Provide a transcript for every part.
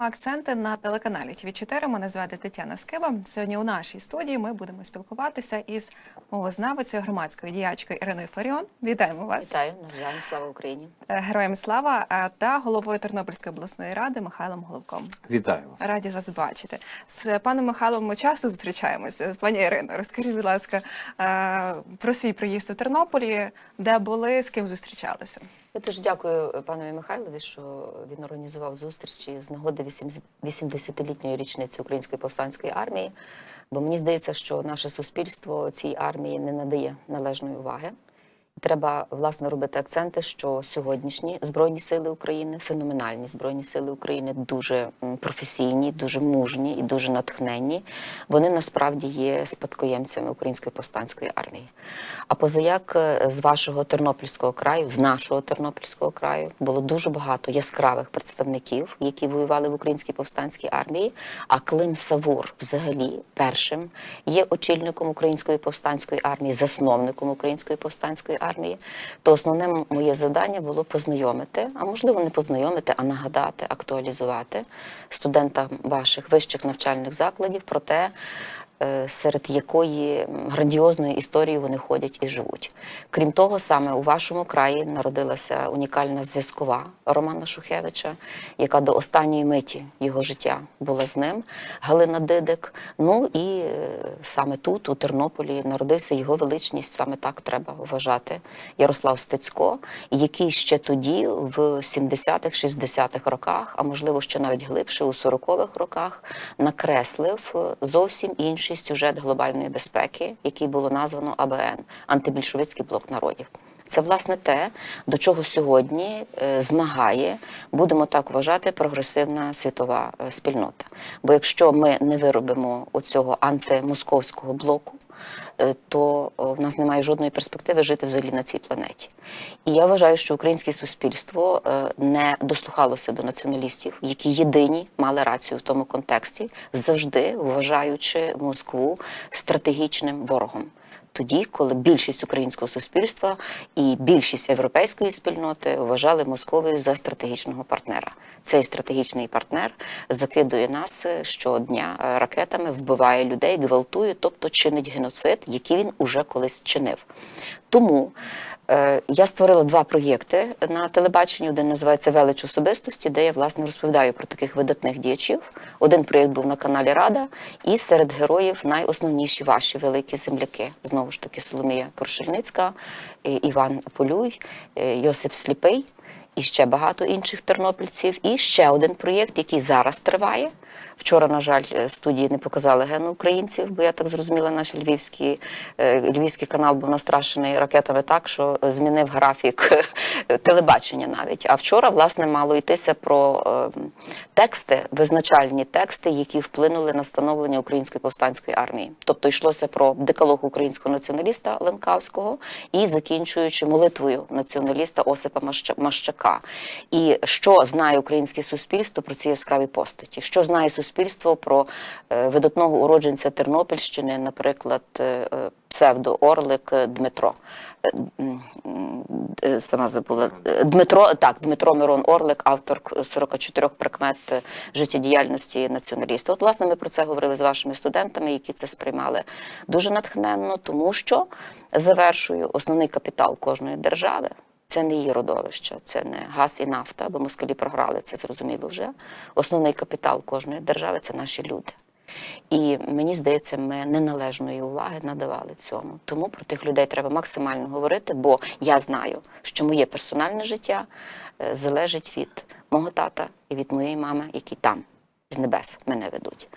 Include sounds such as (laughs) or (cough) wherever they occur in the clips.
Акценти на телеканалі ТВ 4 Мене звати Тетяна Скиба. Сьогодні у нашій студії ми будемо спілкуватися із мовознавицею громадською діячкою Іриною Фаріон. Вітаємо вас, Вітаю, навзаєм, слава Україні. Е, героям слава е, та головою Тернопільської обласної ради Михайлом Головком. Вітаю вас. Раді вас бачити. З паном Михайлом ми часто зустрічаємося. Пані Ірино, розкажіть, будь ласка, е, про свій приїзд у Тернополі, де були, з ким зустрічалися. Я дуже дякую панові Михайлові, що він організував зустрічі з нагоди 80-літньої річниці Української повстанської армії. Бо мені здається, що наше суспільство цій армії не надає належної уваги. Треба власне робити акценти, що сьогоднішні збройні сили України, феноменальні збройні сили України, дуже професійні, дуже мужні і дуже натхненні. Вони насправді є спадкоємцями Української повстанської армії. А позаяк е, з вашого тернопільського краю, з нашого тернопільського краю, було дуже багато яскравих представників, які воювали в українській повстанській армії. А Клим Савур, взагалі, першим є очільником української повстанської армії, засновником української повстанської армії. То основне моє завдання було познайомити, а можливо не познайомити, а нагадати, актуалізувати студентам ваших вищих навчальних закладів про те, серед якої грандіозної історії вони ходять і живуть. Крім того, саме у вашому краї народилася унікальна зв'язкова Романа Шухевича, яка до останньої миті його життя була з ним, Галина Дидик. Ну і е, саме тут, у Тернополі, народився його величність, саме так треба вважати, Ярослав Стецько, який ще тоді, в 70-х, 60-х роках, а можливо ще навіть глибше, у 40-х роках, накреслив е, зовсім інший сюжет глобальної безпеки, який було названо АБН антибільшовицький блок народів. Це власне те, до чого сьогодні е, змагає, будемо так вважати, прогресивна світова е, спільнота. Бо якщо ми не виробимо оцього антимосковського блоку, то е, в нас немає жодної перспективи жити взагалі на цій планеті. І я вважаю, що українське суспільство е, не дослухалося до націоналістів, які єдині мали рацію в тому контексті, завжди вважаючи Москву стратегічним ворогом. Тоді, коли більшість українського суспільства і більшість європейської спільноти вважали Московію за стратегічного партнера. Цей стратегічний партнер закидує нас е, щодня е, ракетами, вбиває людей, гвалтує, тобто чинить геноцид, який він уже колись чинив. Тому я створила два проєкти на телебаченні. Один називається Велич особистості, де я власне розповідаю про таких видатних діячів. Один проєкт був на каналі Рада, і серед героїв найосновніші ваші великі земляки. Знову ж таки, Соломія Коршельницька, е, Іван Полюй, е, Йосип Сліпий і ще багато інших тернопільців. І ще один проєкт, який зараз триває. Вчора, на жаль, е, студії не показали гену українців, бо я так зрозуміла, наш львівський, е, львівський канал був настрашений ракетами так, що змінив графік (laughs) телебачення навіть. А вчора, власне, мало йтися про е, тексти, визначальні тексти, які вплинули на становлення української повстанської армії. Тобто йшлося про декалог українського націоналіста Ленкавського і закінчуючи молитвою націоналіста Осипа Мащака. І що знає українське суспільство про ці яскраві постаті? Що знає суспільство про е, видатного уродженця Тернопільщини, наприклад, е, е, псевдоорлик Дмитро. Сама забула Дмитро, так, Дмитро Мирон Орлик, автор 44 прикмет життєдіяльності націоналіста. От, власне, ми про це говорили з вашими студентами, які це сприймали дуже натхненно, тому що завершую основний капітал кожної держави. Це не її родовище, це не газ і нафта, бо москалі програли це зрозуміло вже. Основний капітал кожної держави це наші люди. І мені здається, ми неналежної уваги надавали цьому. Тому про тих людей треба максимально говорити, бо я знаю, що моє персональне життя е, залежить від мого тата і від моєї мами, які там з небес мене ведуть.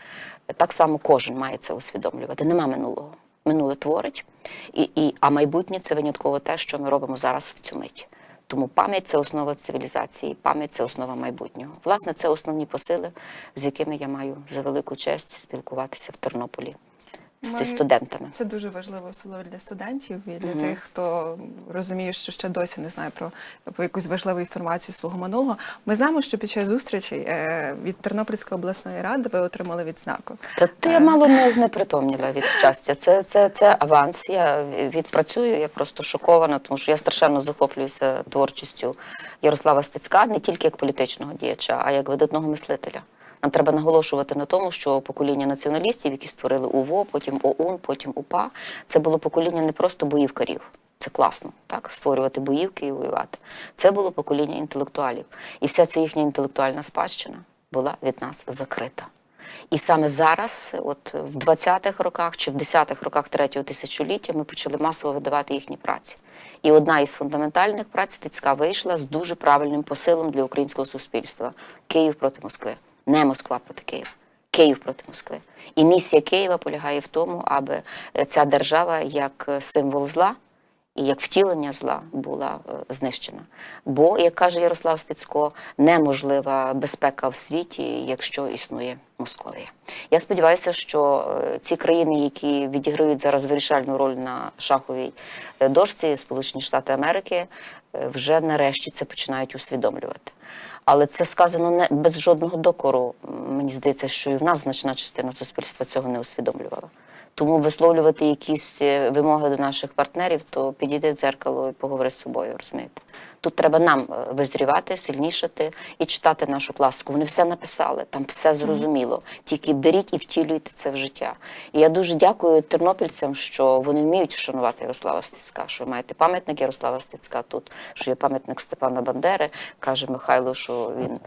Так само кожен має це усвідомлювати. Нема минулого. Минуле творить, і, і, а майбутнє це винятково те, що ми робимо зараз в цю мить. Тому пам'ять це основа цивілізації, пам'ять це основа майбутнього. Власне, це основні посили, з якими я маю за велику честь спілкуватися в Тернополі з студентами. Це дуже важливо особливо для студентів і для тих, хто розуміє, що ще досі не знає про, про якусь важливу інформацію свого минулого. Ми знаємо, що під час зустрічей е, від Тернопільської обласної ради ви отримали відзнаку. Та ти я мало не знепритомніла від щастя. Це, це, це аванс. Я відпрацюю. Я просто шокована, тому що я страшенно захоплююся творчістю Ярослава Стецька не тільки як політичного діяча, а як видатного мислителя. Нам треба наголошувати на тому, що покоління націоналістів, які створили УВО, потім ОУН, потім УПА, це було покоління не просто боївкарів. Це класно, так створювати боївки і воювати. Це було покоління інтелектуалів, і вся ця їхня інтелектуальна спадщина була від нас закрита. І саме зараз, от в 20-х роках чи в 10-х роках третього тисячоліття, ми почали масово видавати їхні праці. І одна із фундаментальних праць Стецька вийшла з дуже правильним посилом для українського суспільства: Київ проти Москви, не Москва проти Києва. Київ проти Москви. І місія Києва полягає в тому, аби ця держава як символ зла і як втілення зла була е, знищена. Бо, як каже Ярослав Стецько, неможлива безпека в світі, якщо існує Московія. Я сподіваюся, що е, ці країни, які відіграють зараз вирішальну роль на шаховій е, дошці, Сполучені Штати Америки, вже нарешті це починають усвідомлювати. Але це сказано не без жодного докору. Мені здається, що і в нас значна частина суспільства цього не усвідомлювала. Тому висловлювати якісь е, вимоги до наших партнерів, то підійди в дзеркало і поговори з собою, розумієте? Тут треба нам е, визрівати, сильнішати і читати нашу класику. Вони все написали, там все зрозуміло. Тільки беріть і втілюйте це в життя. І я дуже дякую тернопільцям, що вони вміють вшанувати Ярослава Стецька, що ви маєте пам'ятник Ярослава Стецька тут, що є пам'ятник Степана Бандери. Каже Михайло, що він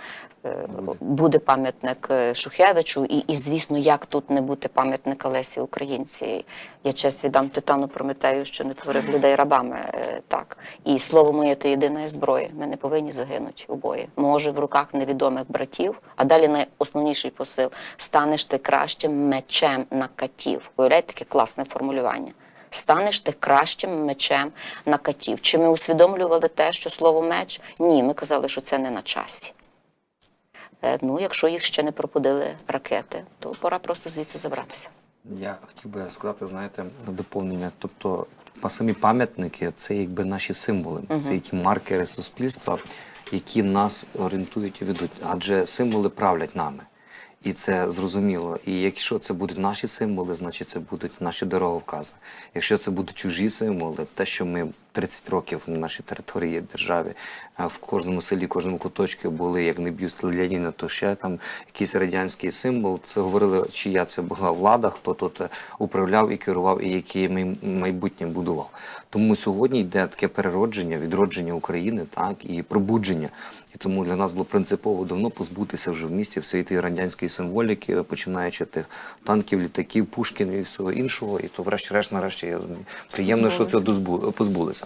е, буде пам'ятник е, Шухевичу, і, і звісно, як тут не бути пам'ятника Лесі Українці. Я честь віддам Титану Прометею, що не творив (laughs) людей рабами. Так. І слово моє то єдина зброя. Ми не повинні загинути обоє. Може, в руках невідомих братів, а далі найосновніший посил станеш ти кращим мечем на катів. Уявляєте, таке класне формулювання. Станеш ти кращим мечем на катів. Чи ми усвідомлювали те, що слово меч? Ні, ми казали, що це не на часі. Е, Ну, якщо їх ще не пропудили ракети, то пора просто звідси забратися. Я хотів би сказати, знаєте, на доповнення. Тобто, самі пам'ятники це якби наші символи, це які маркери суспільства, які нас орієнтують і ведуть. Адже символи правлять нами. І це зрозуміло. І якщо це будуть наші символи, значить це будуть наші дороговкази. Якщо це будуть чужі символи, те, що ми 30 років на нашій території державі, в кожному селі, кожному куточку були як не б'юст Леніна, то ще там якийсь радянський символ. Це говорили, чия це була влада, хто тут управляв і керував, і яке май- майбутнє будував. Тому сьогодні йде таке переродження, відродження України, так і пробудження. І тому для нас було принципово давно позбутися вже в місті всієї тієї радянської символіки, починаючи тих танків, літаків, Пушкіна і всього іншого. І то, врешті-решт, нарешті, приємно, що дозбу- позбулися.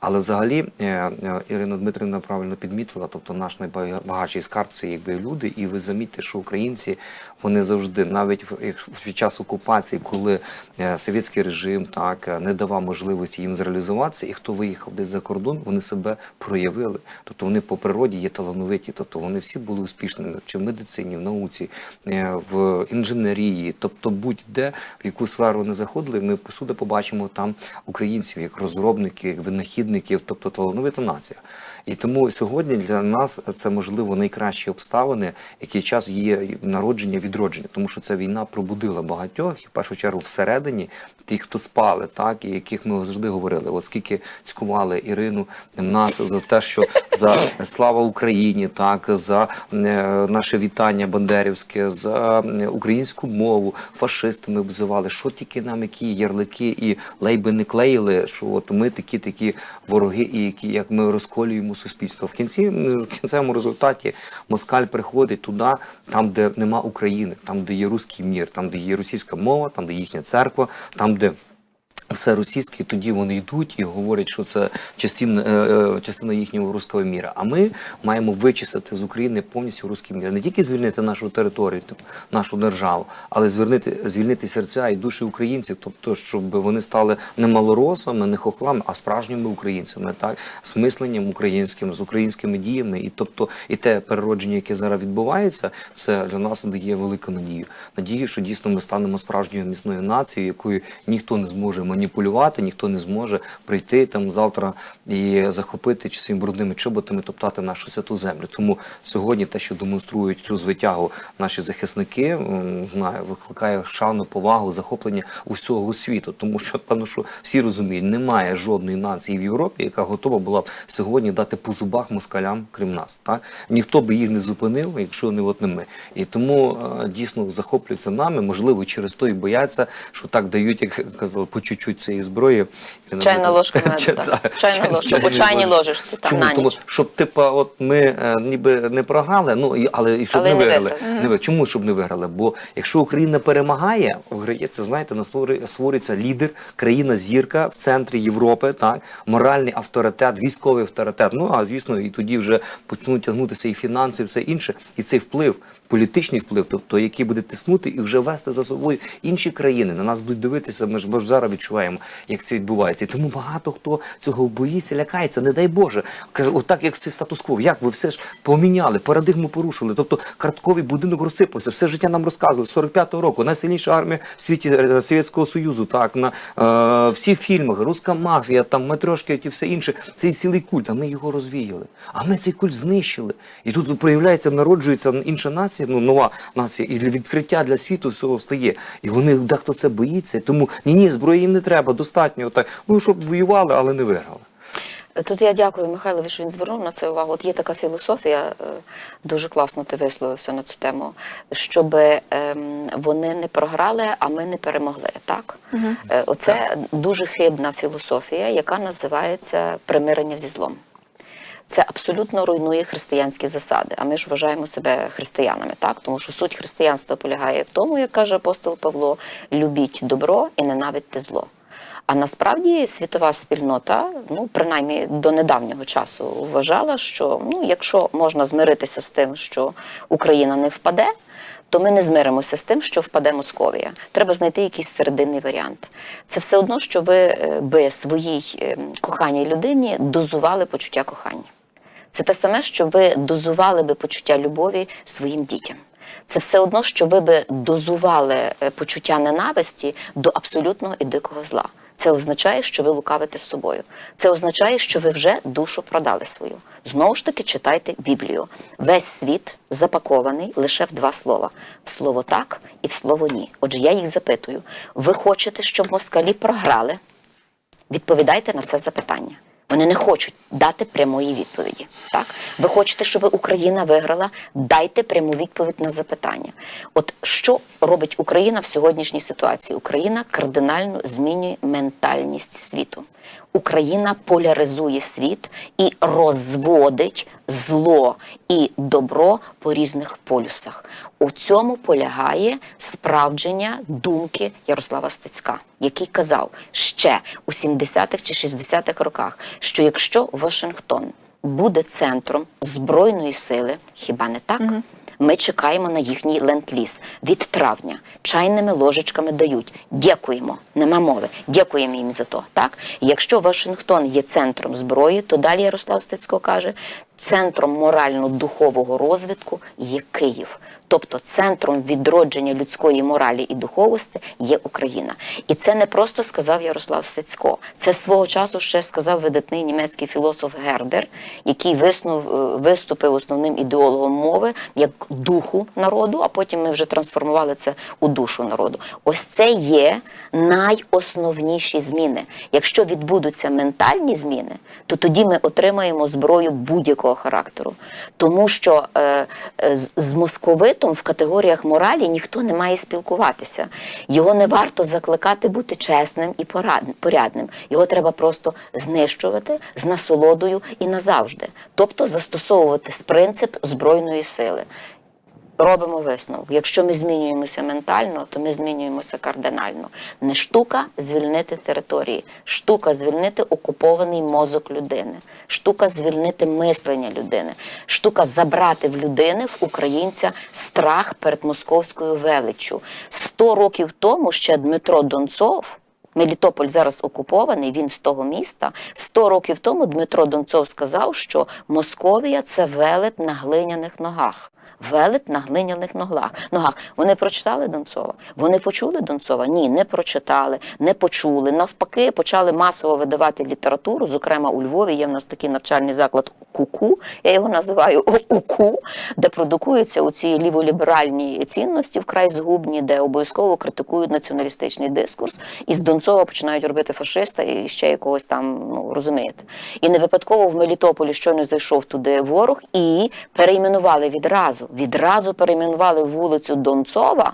Але взагалі е, е, Ірина Дмитрівна правильно підмітила, тобто наш найбагатший скарб це якби люди, і ви замітьте, що українці вони завжди, навіть в час окупації, коли е, совєтський режим так не давав можливості їм зреалізуватися, і хто виїхав десь за кордон, вони себе проявили. Тобто вони по природі є талановиті, тобто вони всі були успішними чи в медицині, в науці, в інженерії, тобто будь-де в яку сферу не заходили, ми посуди побачимо там українців як розробників, як винахідників, тобто талановита нація. І тому сьогодні для нас це можливо найкращі обставини, який час є народження, відродження, тому що ця війна пробудила багатьох, і в першу чергу всередині тих, хто спали, так і яких ми завжди говорили. От скільки цькували Ірину нас за те, що за слава Україні, так за е, наше вітання бандерівське, за українську мову, фашистами обзивали, що тільки нам які ярлики і лейби не клеїли, що от ми такі такі вороги, і які як ми розколюємо суспільство. В кінці в кінцевому результаті москаль приходить туди, там, де нема України, там, де є руський мір, там, де є російська мова, там, де їхня церква, там, де все російське, тоді вони йдуть і говорять, що це частина, е, е, частина їхнього руського міра. А ми маємо вичистити з України повністю руський мір. Не тільки звільнити нашу територію, нашу державу, але звільнити, звільнити серця і душі українців, тобто, щоб вони стали не малоросами, не хохлами, а справжніми українцями, так з мисленням українським, з українськими діями. І тобто, і те переродження, яке зараз відбувається, це для нас дає велику надію. Надію, що дійсно ми станемо справжньою міцною нацією, якою ніхто не зможе маніпулювати, ніхто не зможе прийти там завтра і захопити чи своїми брудними чоботами топтати нашу святу землю. Тому сьогодні те, що демонструють цю звитягу наші захисники, знаю, викликає шану, повагу, захоплення усього світу. Тому що певно, що всі розуміють, немає жодної нації в Європі, яка готова була б сьогодні дати по зубах москалям, крім нас. Так ніхто би їх не зупинив, якщо не от не ми. І тому е, дійсно захоплюються нами, можливо, через то і бояться, що так дають, як казали, по чуть-чуть цієї зброї. (laughs) Чайна ложка меду, так. Чайна ложка, чайній ложечці, там, на ніч. щоб типа, от ми е, ніби не програли, ну але і щоб не виграли. Чому щоб не виграли? Бо якщо Україна перемагає, виграється, знаєте, на створює- створюється лідер, країна зірка в центрі Європи, так моральний авторитет, військовий авторитет. Ну а звісно, і тоді вже почнуть тягнутися і фінанси, і все інше, і цей вплив. Політичний вплив, тобто який буде тиснути і вже вести за собою інші країни. На нас будуть дивитися. Ми ж бо ж зараз відчуваємо, як це відбувається. І тому багато хто цього боїться, лякається. Не дай Боже, каже, отак як це статус-кво. Як ви все ж поміняли, парадигму порушили. Тобто картковий будинок розсипався. Все життя нам розказували. 45-го року найсильніша армія в світі е, Совєтського Союзу. Так на е, всі фільми, руська мафія, там метрошки і все інше. Це цілий культ. А ми його розвіяли. А ми цей культ знищили. І тут проявляється, народжується інша нація, ну нова нація, і відкриття для світу всього встає. І вони дехто це боїться. Тому ні, ні, зброї їм не достатньо. Так ну щоб воювали, але не виграли. Тут я дякую Михайлові, що він звернув на це увагу. От є така філософія, е, дуже класно ти висловився на цю тему, щоб ем, вони не програли, а ми не перемогли. Так? Е, Оце дуже хибна філософія, яка називається примирення зі злом. Це абсолютно руйнує християнські засади. А ми ж вважаємо себе християнами, так тому що суть християнства полягає в тому, як каже апостол Павло: любіть добро і ненавидьте зло. А насправді світова спільнота, ну принаймні до недавнього часу, вважала, що ну, якщо можна змиритися з тим, що Україна не впаде, то ми не змиримося з тим, що впаде Московія. Треба знайти якийсь серединний варіант. Це все одно, що ви е, би своїй е, коханій людині дозували почуття кохання. Це те саме, що ви дозували би почуття любові своїм дітям. Це все одно, що ви би дозували е, почуття ненависті до абсолютного і дикого зла. Це означає, що ви лукавите з собою. Це означає, що ви вже душу продали свою. Знову ж таки, читайте Біблію. Весь світ запакований лише в два слова: в слово так і в слово ні. Отже, я їх запитую: ви хочете, щоб москалі програли? Відповідайте на це запитання. Вони не хочуть дати прямої відповіді. Так, ви хочете, щоб Україна виграла? Дайте пряму відповідь на запитання. От що робить Україна в сьогоднішній ситуації? Україна кардинально змінює ментальність світу. Україна поляризує світ і розводить зло і добро по різних полюсах. У цьому полягає справдження думки Ярослава Стецька, який казав ще у 70-х чи 60-х роках, що якщо Вашингтон буде центром збройної сили, хіба не так? Ми чекаємо на їхній ленд-ліз від травня. Чайними ложечками дають. Дякуємо, нема мови. Дякуємо їм за то. Так, якщо Вашингтон є центром зброї, то далі Ярослав Стецько каже, центром морально-духового розвитку є Київ. Тобто центром відродження людської моралі і духовості є Україна. І це не просто сказав Ярослав Стецько. Це свого часу ще сказав видатний німецький філософ Гердер, який виснув, е, виступив основним ідеологом мови як духу народу, а потім ми вже трансформували це у душу народу. Ось це є найосновніші зміни. Якщо відбудуться ментальні зміни, то тоді ми отримаємо зброю будь-якого характеру. Тому що е, е, з- з московитом в категоріях моралі ніхто не має спілкуватися. Його не варто закликати бути чесним і порядним. Його треба просто знищувати з насолодою і назавжди. Тобто застосовувати принцип збройної сили. Робимо висновок. Якщо ми змінюємося ментально, то ми змінюємося кардинально. Не штука звільнити території, штука звільнити окупований мозок людини, штука звільнити мислення людини, штука забрати в людини, в українця, страх перед московською величчю. Сто років тому ще Дмитро Донцов Мелітополь зараз окупований, він з того міста. Сто років тому Дмитро Донцов сказав, що Московія це велет на глиняних ногах. Велет на глиняних ногах. ногах. Вони прочитали Донцова? Вони почули Донцова? Ні, не прочитали, не почули. Навпаки, почали масово видавати літературу. Зокрема, у Львові є в нас такий навчальний заклад КУКУ, я його називаю УКУ, де продукуються оці ліволіберальні цінності вкрай згубні, де обов'язково критикують націоналістичний дискурс, і з Донцова починають робити фашиста і ще якогось там, ну розумієте. І не випадково в Мелітополі щойно зайшов туди ворог і перейменували відразу. Відразу перейменували вулицю Донцова.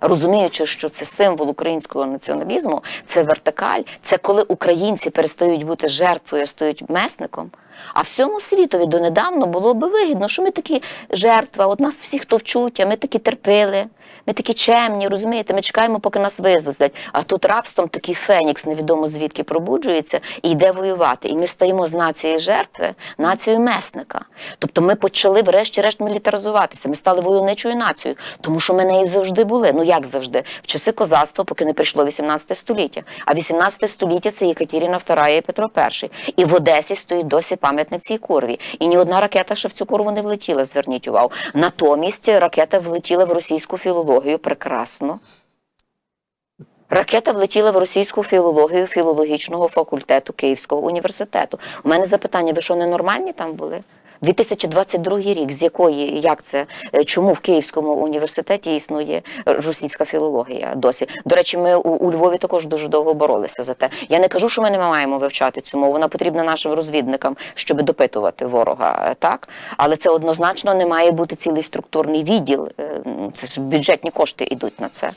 Розуміючи, що це символ українського націоналізму, це вертикаль, це коли українці перестають бути жертвою, а стають месником. А всьому світові донедавна було би вигідно, що ми такі жертва, от нас всіх товчуть, а ми такі терпили, ми такі чемні, розумієте, ми чекаємо, поки нас визволять. А тут рабством такий фенікс, невідомо звідки пробуджується і йде воювати. І ми стаємо з нації жертви нацією месника. Тобто ми почали, врешті-решт, мілітаризуватися. Ми стали войовничою нацією, тому що ми нею завжди були. Ну як завжди? В часи козацтва, поки не прийшло 18 століття. А 18 століття це Єкатеріна II і Петро І. І в Одесі стоїть досі пам'ятник цій курві. І ні одна ракета ще в цю курву не влетіла, зверніть увагу. Натомість ракета влетіла в російську філологію прекрасно. Ракета влетіла в російську філологію філологічного факультету Київського університету. У мене запитання: ви що ненормальні там були? 2022 рік, з якої, як це, е, чому в Київському університеті існує російська філологія досі? До речі, ми у, у Львові також дуже довго боролися за те. Я не кажу, що ми не маємо вивчати цю мову. Вона потрібна нашим розвідникам, щоб допитувати ворога, так? Але це однозначно не має бути цілий структурний відділ. Е, Це ж бюджетні кошти йдуть на це.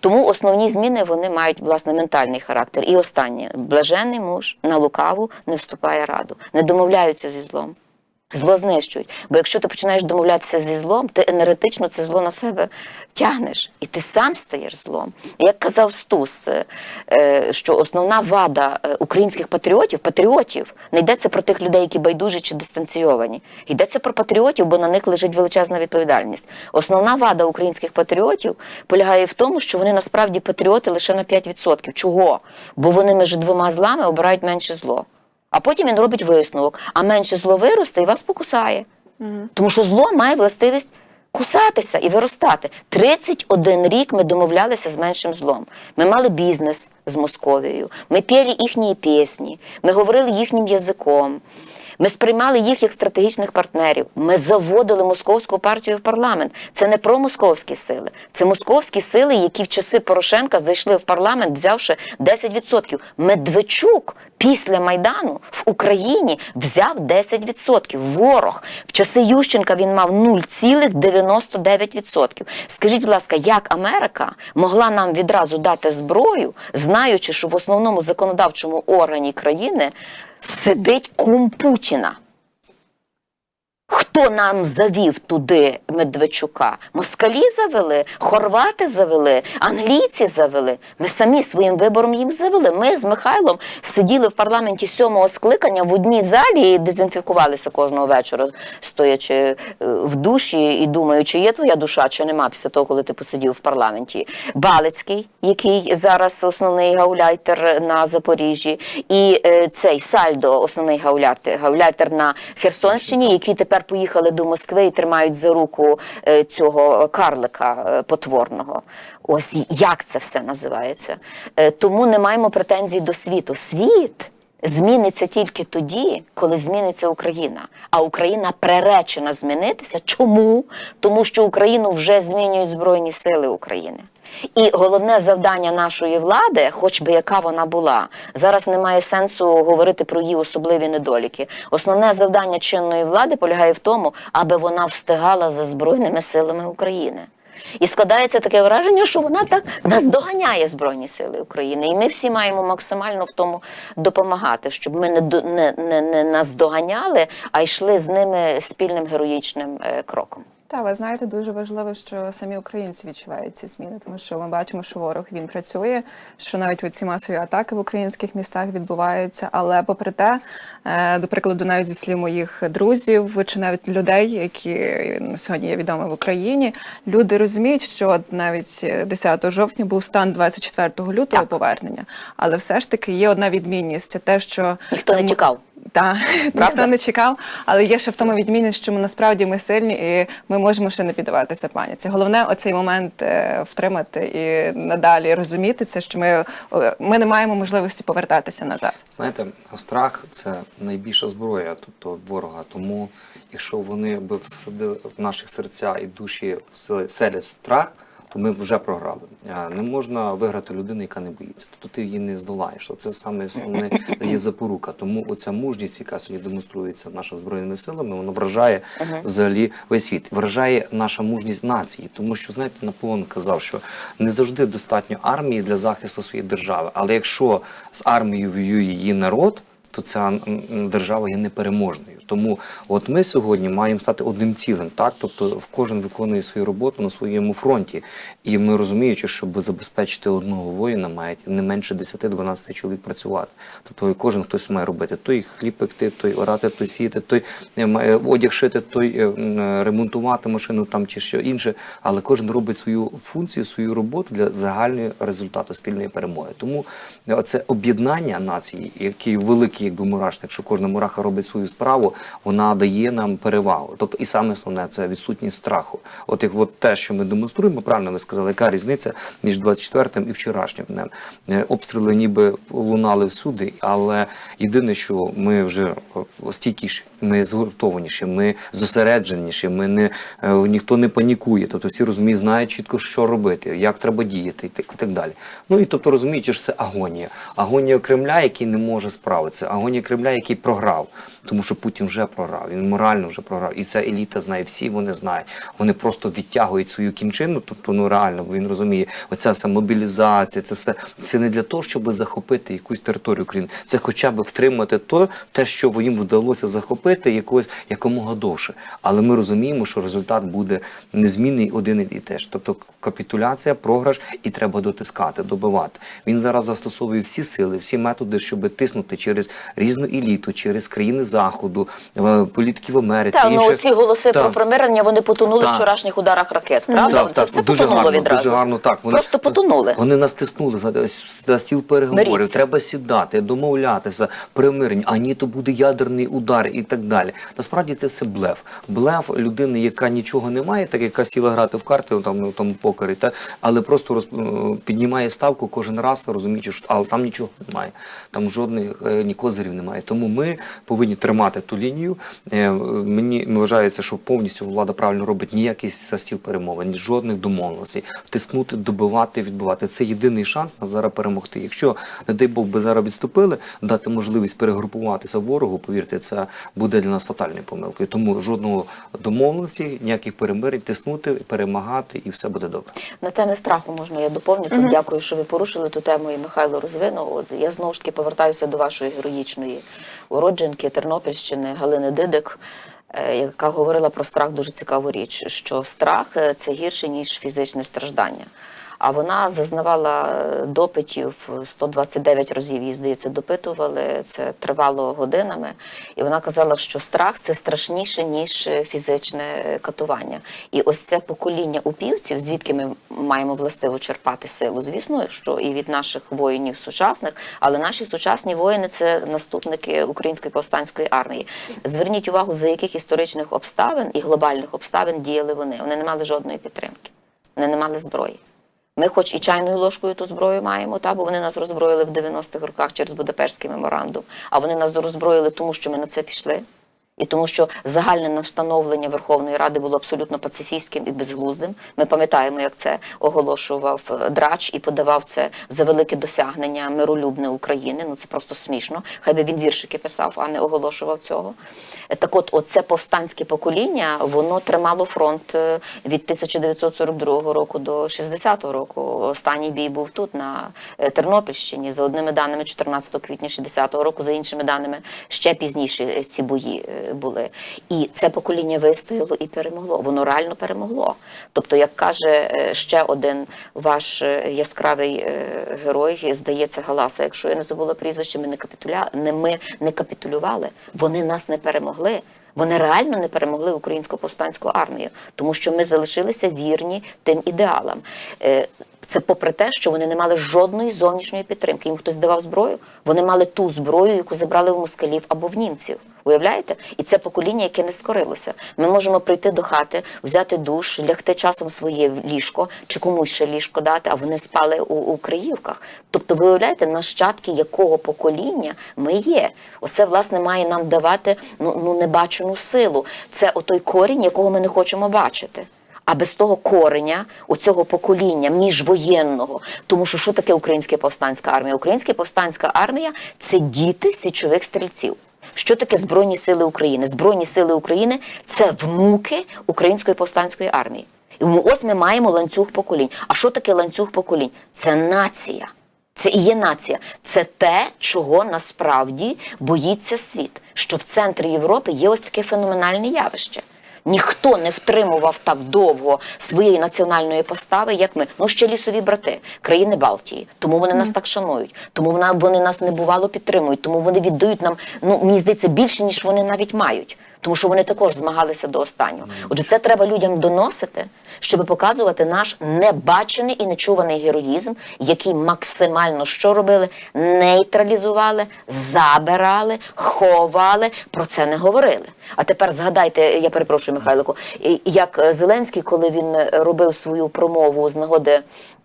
Тому основні зміни вони мають власне ментальний характер. І останнє блаженний муж на лукаву не вступає раду, не домовляються зі злом. Зло знищують. Бо якщо ти починаєш домовлятися зі злом, ти енергетично це зло на себе тягнеш, і ти сам стаєш злом. Як казав Стус, е, е, що основна вада е, українських патріотів, патріотів, не йдеться про тих людей, які байдужі чи дистанційовані. Йдеться про патріотів, бо на них лежить величезна відповідальність. Основна вада українських патріотів полягає в тому, що вони насправді патріоти лише на 5%. Чого? Бо вони між двома злами обирають менше зло. А потім він робить висновок, а менше зло виросте і вас покусає. Тому що зло має властивість кусатися і виростати. 31 рік ми домовлялися з меншим злом. Ми мали бізнес з Московією, ми пели їхні пісні, ми говорили їхнім язиком. Ми сприймали їх як стратегічних партнерів. Ми заводили московську партію в парламент. Це не про московські сили, це московські сили, які в часи Порошенка зайшли в парламент, взявши 10%. Медведчук після майдану в Україні взяв 10%. Ворог в часи Ющенка він мав 0,99%. Скажіть, будь ласка, як Америка могла нам відразу дати зброю, знаючи, що в основному законодавчому органі країни сидить кум Путіна? Хто нам завів туди Медведчука? Москалі завели, хорвати завели, англійці завели. Ми самі своїм вибором їм завели. Ми з Михайлом сиділи в парламенті сьомого скликання в одній залі і дезінфікувалися кожного вечора, стоячи е, в душі і думаючи, є твоя душа чи нема після того, коли ти посидів в парламенті. Балицький, який зараз основний гауляйтер на Запоріжжі, і е, цей Сальдо, основний гауляйтер, гауляйтер на Херсонщині, які тепер поїхали до Москви і тримають за руку е, цього карлика е, потворного. Ось як це все називається. Е, Тому не маємо претензій до світу. Світ. Зміниться тільки тоді, коли зміниться Україна. А Україна приречена змінитися. Чому? Тому що Україну вже змінюють Збройні Сили України. І головне завдання нашої влади, хоч би яка вона була, зараз немає сенсу говорити про її особливі недоліки. Основне завдання чинної влади полягає в тому, аби вона встигала за Збройними силами України. І складається таке враження, що вона так наздоганяє Збройні Сили України. І ми всі маємо максимально в тому допомагати, щоб ми не, не, не, не, нас наздоганяли, а йшли з ними спільним героїчним е, кроком. Та ви знаєте, дуже важливо, що самі українці відчувають ці зміни, тому що ми бачимо, що ворог він працює, що навіть ці масові атаки в українських містах відбуваються. Але попри те, е, до прикладу, навіть зі слів моїх друзів чи навіть людей, які на сьогодні є відомі в Україні, люди розуміють, що навіть 10 жовтня був стан 24 лютого Так. повернення, але все ж таки є одна відмінність: це те, що Ніхто не чекав. Так, Правда? ніхто не чекав, але є ще в тому відмінність, що ми насправді ми сильні і ми можемо ще не піддаватися паніці. Головне оцей момент е, втримати і надалі розуміти це, що ми, ми не маємо можливості повертатися назад. Знаєте, страх це найбільша зброя, тобто ворога. Тому, якщо вони би всадили в наші серця і душі вселять страх, то ми вже програли. Е, Не можна виграти людину, яка не боїться. Тобто ти її не здолаєш. Це саме основне (laughs) є запорука. Тому оця мужність, яка сьогодні демонструється нашими збройними силами, вона вражає взагалі весь світ. Вражає наша мужність нації. Тому що знаєте, Наполеон казав, що не завжди достатньо армії для захисту своєї держави. Але якщо з армією воює її народ, то ця держава є непереможною. Тому от ми сьогодні маємо стати одним цілим, так тобто кожен виконує свою роботу на своєму фронті, і ми розуміючи, щоб забезпечити одного воїна, має не менше 10-12 чоловік працювати. Тобто кожен хтось має робити той хліб пекти, той орати, той сіяти, той е, має одяг шити, той е, е, ремонтувати машину там чи що інше. Але кожен робить свою функцію, свою роботу для загального результату спільної перемоги. Тому е, це об'єднання нації, який великий, якби мурашник, що кожна мураха робить свою справу, вона дає нам перевагу. Тобто, і саме основне це відсутність страху. От як от те, що ми демонструємо, правильно ви сказали, яка різниця між 24 і вчорашнім днем. Е, Обстріли ніби лунали всюди, але єдине, що ми вже стійкіші, ми згуртованіші, ми зосередженіші, ми не е, ніхто не панікує. Тобто всі розуміють, знають чітко, що робити, як треба діяти, і так, і так далі. Ну і тобто розумієте, що це агонія. Агонія Кремля, який не може справитися, агонія Кремля, який програв. Тому що Путін вже програв, він морально вже програв. І ця еліта знає, всі вони знають. Вони просто відтягують свою кінчину, тобто ну реально, бо він розуміє, оця вся мобілізація, це все це не для того, щоб захопити якусь територію України. Це хоча б втримати то, те, що їм вдалося захопити якось якомога довше. Але ми розуміємо, що результат буде незмінний один і теж. Тобто капітуляція, програш, і треба дотискати, добивати. Він зараз застосовує всі сили, всі методи, щоб тиснути через різну еліту, через країни заходу, е, політики в Америці. Так, ну ці голоси Так. про примирення вони потонули Так. в вчорашніх ударах ракет. Правда? Так, Це все дуже потонуло гарно, відразу. дуже гарно. Так, вони, Просто потонули. Вони нас тиснули ось стіл переговорів. Миріться. Треба сідати, домовлятися, примирення. А ні, то буде ядерний удар і так далі. Насправді це все блеф. Блеф людини, яка нічого не має, так яка сіла грати в карти там в тому покері, та але просто роз, е, піднімає ставку кожен раз, розуміючи, що але там нічого немає. Там жодних е, ні козирів немає. Тому ми повинні тримати ту лінію. Е, Мені вважається, що повністю влада правильно робить ніякий за стіл перемовин, жодних домовленостей. Тиснути, добивати, відбивати. Це єдиний шанс на зараз перемогти. Якщо, не дай Бог, би зараз відступили, дати можливість перегрупуватися ворогу, повірте, це буде для нас фатальною помилкою. Тому жодного домовленості, ніяких перемирень, тиснути, перемагати, і все буде добре. На темі страху можна я доповню. Тут дякую, що ви порушили ту тему і Михайло розвинув. От я знову ж таки повертаюся до вашої героїчної уродженки Тернопільщини Галини Дидик, е, яка говорила про страх дуже цікаву річ, що страх е, це гірше ніж фізичне страждання. А вона зазнавала е, допитів 129 разів її, здається, допитували. Це тривало годинами. І вона казала, що страх це страшніше, ніж фізичне е, катування. І ось це покоління упівців, звідки ми маємо властиво черпати силу. Звісно, що і від наших воїнів сучасних, але наші сучасні воїни це наступники української повстанської армії. Зверніть увагу, за яких історичних обставин і глобальних обставин діяли вони. Вони не мали жодної підтримки, вони не мали зброї. Ми, хоч і чайною ложкою ту зброю маємо, та бо вони нас роззброїли в 90-х роках через Будапештський меморандум. А вони нас роззброїли, тому що ми на це пішли. І тому, що загальне настановлення Верховної Ради було абсолютно пацифістським і безглуздим. Ми пам'ятаємо, як це оголошував е, Драч і подавав це за велике досягнення миролюбне України. Ну це просто смішно. Хай би він віршики писав, а не оголошував цього. Так от, оце повстанське покоління, воно тримало фронт е, від 1942 року до 60-го року. Останній бій був тут, на е, Тернопільщині, за одними даними 14 квітня 60-го року, за іншими даними ще пізніше ці бої були. І це покоління вистояло і перемогло. Воно реально перемогло. Тобто, як каже е, ще один ваш е, яскравий е, герой, здається, Галаса, якщо я не забула прізвище, ми не капітуля... не ми не капітулювали. Вони нас не перемогли. Вони реально не перемогли українську повстанську армію, тому що ми залишилися вірні тим ідеалам. Це попри те, що вони не мали жодної зовнішньої підтримки. Їм хтось давав зброю. Вони мали ту зброю, яку забрали в москалів або в німців. Уявляєте? І це покоління, яке не скорилося. Ми можемо прийти до хати, взяти душ, лягти часом своє ліжко чи комусь ще ліжко дати, а вони спали у, у Криївках. Тобто, ви уявляєте, нащадки якого покоління ми є. Оце власне має нам давати ну, ну небачену силу. Це отой корінь, якого ми не хочемо бачити. А без того кореня, оцього покоління міжвоєнного, тому що що таке українська повстанська армія? Українська повстанська армія це діти січових стрільців. Що таке Збройні Сили України? Збройні Сили України це внуки Української повстанської армії. І ось ми маємо ланцюг поколінь. А що таке ланцюг поколінь? Це нація. Це і є нація. Це те, чого насправді боїться світ. Що в центрі Європи є ось таке феноменальне явище. Ніхто не втримував так довго своєї національної постави, як ми. Ну ще лісові брати, країни Балтії. Тому вони нас так шанують. Тому вона вони нас небувало підтримують. Тому вони віддають нам. Ну мені здається більше ніж вони навіть мають. Тому що вони також змагалися до останнього. Отже, це треба людям доносити, щоб показувати наш небачений і нечуваний героїзм, який максимально що робили? Нейтралізували, забирали, ховали, про це не говорили. А тепер згадайте, я перепрошую, Михайлику, як е, Зеленський, коли він е, робив свою промову з нагоди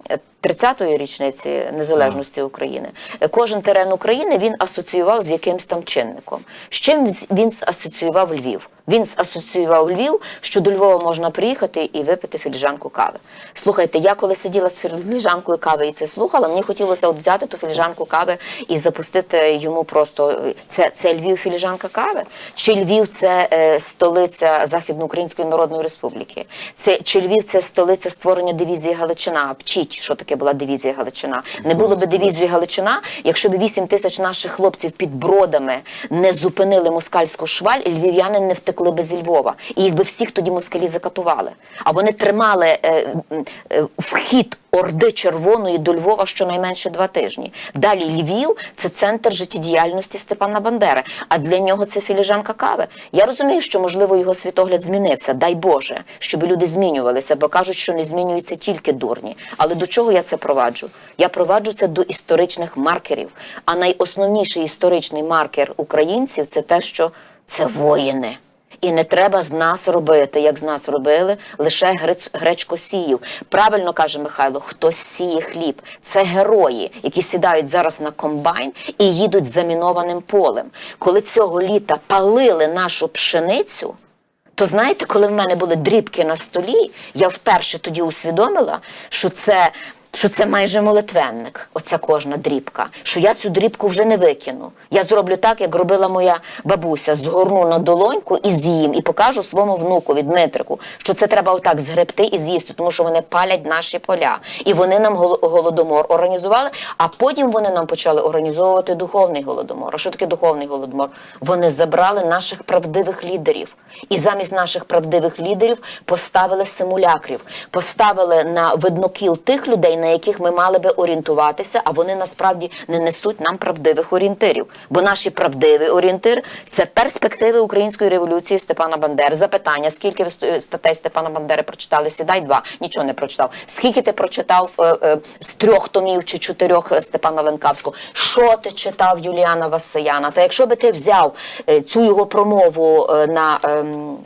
е, 30-ї річниці незалежності України, е, кожен терен України він асоціював з якимсь там чинником. З чим він асоціював Львів? Він асоціював Львів, що до Львова можна приїхати і випити філіжанку кави. Слухайте, я коли сиділа з філіжанкою кави і це слухала, мені хотілося от взяти ту філіжанку кави і запустити йому просто це, це Львів філіжанка кави? Чи Львів це е, столиця Західноукраїнської Народної Республіки? Це чи Львів це столиця створення дивізії Галичина? Вчіть, що таке була дивізія Галичина. Не було би дивізії Галичина, якщо б 8 тисяч наших хлопців під бродами не зупинили москальську шваль, і львів'яни не втекли би зі Львова. І їх би всіх тоді москалі закатували. А вони тримали е, е, вхід Орди Червоної до Львова щонайменше два тижні. Далі Львів це центр життєдіяльності Степана Бандери. А для нього це філіжанка кави. Я розумію, що можливо його світогляд змінився. Дай Боже, щоб люди змінювалися, бо кажуть, що не змінюються тільки дурні. Але до чого я це проваджу? Я проваджу це до історичних маркерів. А найосновніший історичний маркер українців це те, що це воїни. І не треба з нас робити, як з нас робили, лише грець- гречкосіїв. Правильно каже Михайло, хто сіє хліб. Це герої, які сідають зараз на комбайн і їдуть замінованим полем. Коли цього літа палили нашу пшеницю, то знаєте, коли в мене були дрібки на столі, я вперше тоді усвідомила, що це. Що це майже молитвенник, оця кожна дрібка. Що я цю дрібку вже не викину. Я зроблю так, як робила моя бабуся. Згорну на долоньку і з'їм, і покажу своєму внукові Дмитрику, що це треба отак згребти і з'їсти, тому що вони палять наші поля. І вони нам голодомор організували, а потім вони нам почали організовувати духовний голодомор. А що таке духовний голодомор? Вони забрали наших правдивих лідерів. І замість наших правдивих лідерів поставили симулякрів, поставили на виднокіл тих людей, на яких ми мали би орієнтуватися, а вони насправді не несуть нам правдивих орієнтирів. Бо наші правдивий орієнтир це перспективи української революції Степана Бандери. Запитання: скільки ви статей Степана Бандери прочитали? Сідай два, нічого не прочитав. Скільки ти прочитав е, е, з трьох томів чи чотирьох е, Степана Ленкавського? Що ти читав Юліана Васияна? Та якщо би ти взяв е, цю його промову е, на ем,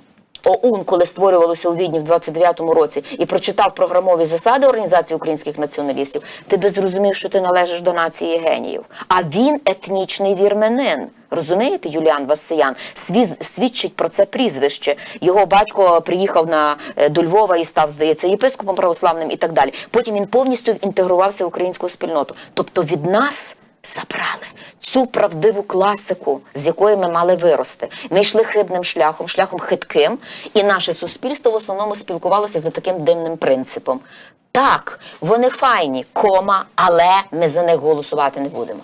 ОУН, коли створювалося у Відні в 29-му році, і прочитав програмові засади Організації українських націоналістів, ти би зрозумів, що ти належиш до нації геніїв. А він етнічний вірменин. Розумієте, Юліан Васиян свідчить про це прізвище. Його батько приїхав на е, до Львова і став, здається, єпископом православним і так далі. Потім він повністю інтегрувався в українську спільноту. Тобто від нас забрали цю правдиву класику, з якої ми мали вирости. Ми йшли хибним шляхом, шляхом хитким, і наше суспільство в основному спілкувалося за таким дивним принципом. Так, вони файні, кома, але ми за них голосувати не будемо.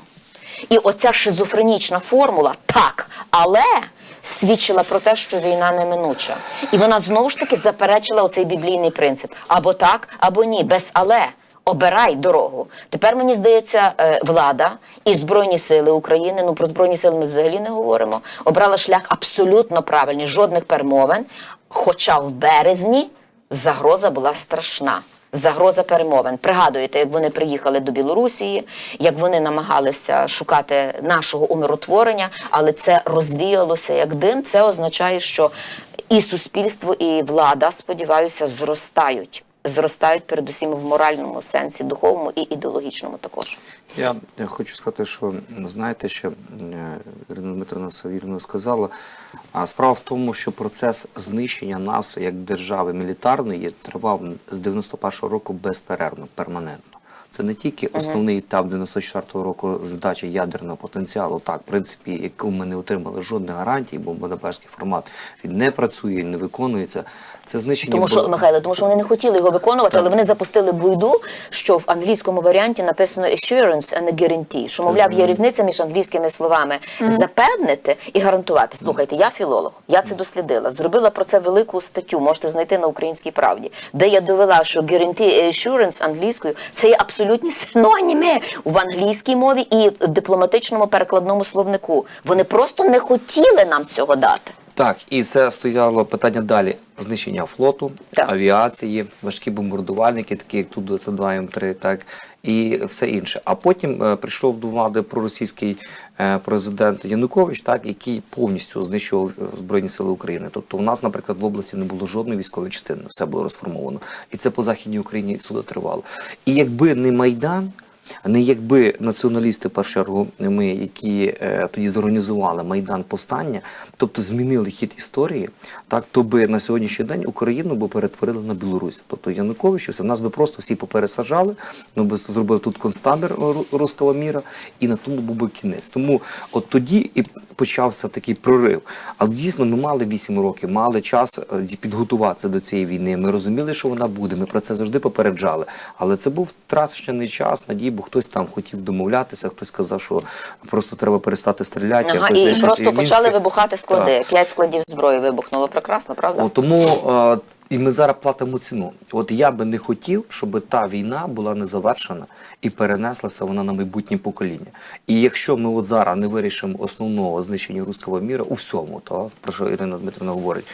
І оця шизофренічна формула так, але свідчила про те, що війна неминуча. І вона знову ж таки заперечила оцей біблійний принцип: або так, або ні, без але. Обирай дорогу. Тепер мені здається, е, влада і збройні сили України. Ну про збройні сили ми взагалі не говоримо. Обрала шлях абсолютно правильний, жодних перемовин. Хоча в березні загроза була страшна. Загроза перемовин. Пригадуєте, як вони приїхали до Білорусії, як вони намагалися шукати нашого умиротворення, але це розвіялося як дим. Це означає, що і суспільство, і влада, сподіваюся, зростають. Зростають передусім в моральному сенсі, духовному і ідеологічному також. Я, я хочу сказати, що знаєте, що е, Ірина Дмитрина вірно сказала. А справа в тому, що процес знищення нас як держави мілітарної тривав з 91-го року безперервно, перманентно. Це не тільки основний етап 94-го року здачі ядерного потенціалу, так, в принципі, яку ми не отримали жодних гарантій, бо Будапештський формат він не працює, не виконується. Це знищення Тому що було- Михайло, тому що вони не хотіли його виконувати, але вони запустили буйду, що в англійському варіанті написано assurance and a guarantee, що мовляв є різниця між англійськими словами запевнити і гарантувати. Слухайте, я філолог, я це дослідила, зробила про це велику статтю. Можете знайти на українській правді, де я довела, що guarantee assurance англійською це є абсолютні синоніми в англійській мові і в дипломатичному перекладному словнику. Вони просто не хотіли нам цього дати. Так, і це стояло питання далі: знищення флоту, Так. авіації, важкі бомбардувальники, такі як ту 22 М3, так і все інше. А потім е, прийшов до влади проросійський е, президент Янукович, так який повністю знищував е, збройні сили України. Тобто, у нас, наприклад, в області не було жодної військової частини, все було розформовано, і це по західній Україні суди тривало. І якби не майдан. Не якби націоналісти, першу чергу, ми, які е, тоді зорганізували майдан повстання, тобто змінили хід історії, так то би на сьогоднішній день Україну би перетворили на Білорусь. Тобто Янукович, все нас би просто всі попересаджали, ну би зробили тут концтабір ру- руського міра, і на тому був би кінець. Тому от тоді і почався такий прорив. Але дійсно ми мали 8 років, мали час е, підготуватися до цієї війни. Ми розуміли, що вона буде. Ми про це завжди попереджали. Але це був втрачений час, бо хтось там хотів домовлятися, хтось сказав, що просто треба перестати стріляти. Ага, і зайшов просто і почали вибухати склади. Так. П'ять складів зброї вибухнуло. Прекрасно, правда? О, тому е, і ми зараз платимо ціну. От я би не хотів, щоб та війна була не завершена і перенеслася вона на майбутнє покоління. І якщо ми от зараз не вирішимо основного знищення руського міра у всьому, то про що Ірина Дмитрівна говорить,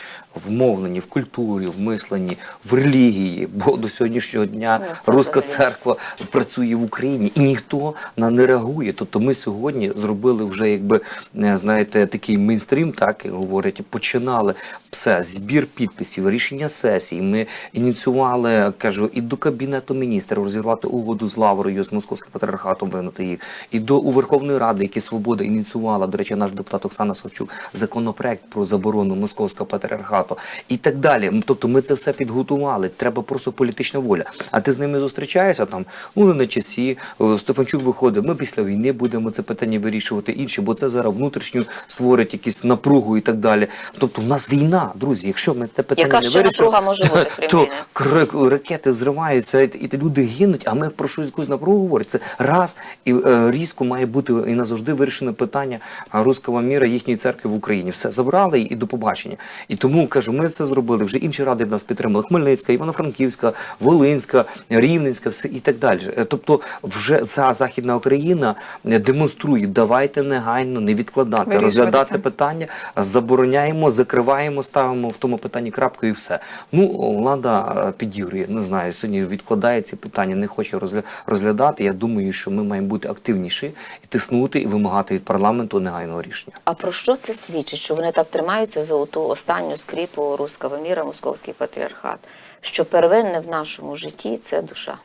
в мовленні, в культурі, в мисленні, в релігії, бо до сьогоднішнього дня Ну, це руська взагалі. церква працює в Україні, і ніхто на не реагує. Тобто ми сьогодні зробили вже, якби е, знаєте, такий мейнстрім, так як говорять, починали все, збір підписів, рішення сесій. Ми ініціювали, кажу, і до кабінету міністрів розірвати угоду з Лаврою, з московським патріархатом винути їх, і до у Верховної Ради, які свобода ініціювала. До речі, наш депутат Оксана Савчук законопроект про заборону московського патріархату і так далі. Тобто ми це все підготували. Треба просто політична воля. А ти з ними зустрічаєшся там, ну на часі. Стефанчук виходить. Ми після війни будемо це питання вирішувати інші, бо це зараз внутрішню створить якісь напругу і так далі. Тобто, в нас війна, друзі. Якщо ми те питання Яка не вирішимо, може бути, крім (laughs) то кр- ракети взриваються, і, і люди гинуть. А ми про щось якусь напругу говоримо. Це раз і е, різко має бути і назавжди вирішено питання а, руського міра їхньої церкви в Україні. Все забрали і до побачення. І тому кажу, ми це зробили. Вже інші ради б нас підтримали. Хмельницька, Івано-Франківська, Волинська, Рівненська, все і так далі. Е, Тобто, вже за Західна Україна демонструє, давайте негайно не відкладати, Вирішувати розглядати це. питання, забороняємо, закриваємо, ставимо в тому питанні крапку і все. Ну, влада е, підігрує, не знаю, сьогодні відкладає ці питання, не хоче розглядати. Я думаю, що ми маємо бути активніші і тиснути, і вимагати від парламенту негайного рішення. А про що це свідчить? Що вони так тримаються за ту останню скріпу руського міра, московський патріархат? Що первинне в нашому житті це душа.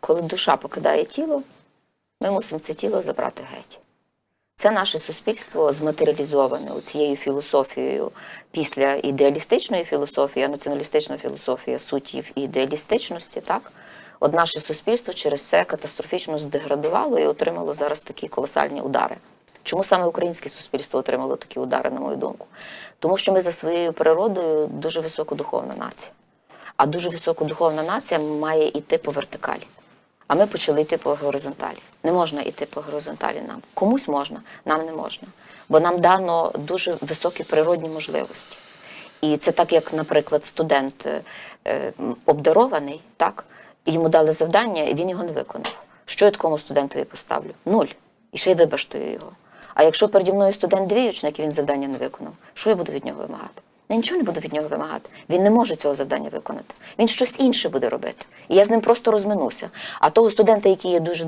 Коли душа покидає тіло, ми мусимо це тіло забрати геть. Це наше суспільство зматеріалізоване цією філософією після ідеалістичної філософії, а націоналістична філософія суть є в ідеалістичності, так? От наше суспільство через це катастрофічно здеградувало і отримало зараз такі колосальні удари. Чому саме українське суспільство отримало такі удари, на мою думку? Тому що ми за своєю природою дуже високодуховна нація. А дуже високодуховна нація має йти по вертикалі. А ми почали йти по горизонталі. Не можна йти по горизонталі нам. Комусь можна, нам не можна. бо нам дано дуже високі природні можливості. І це так, як, наприклад, студент е, е, обдарований, так, йому дали завдання, і він його не виконав. Що я такому студентові поставлю? Нуль. І ще й вибаштую його. А якщо переді мною студент двіючник, і він завдання не виконав, що я буду від нього вимагати? Я нічого не буду від нього вимагати. Він не може цього завдання виконати. Він щось інше буде робити. І я з ним просто розминуся. А того студента, який є дуже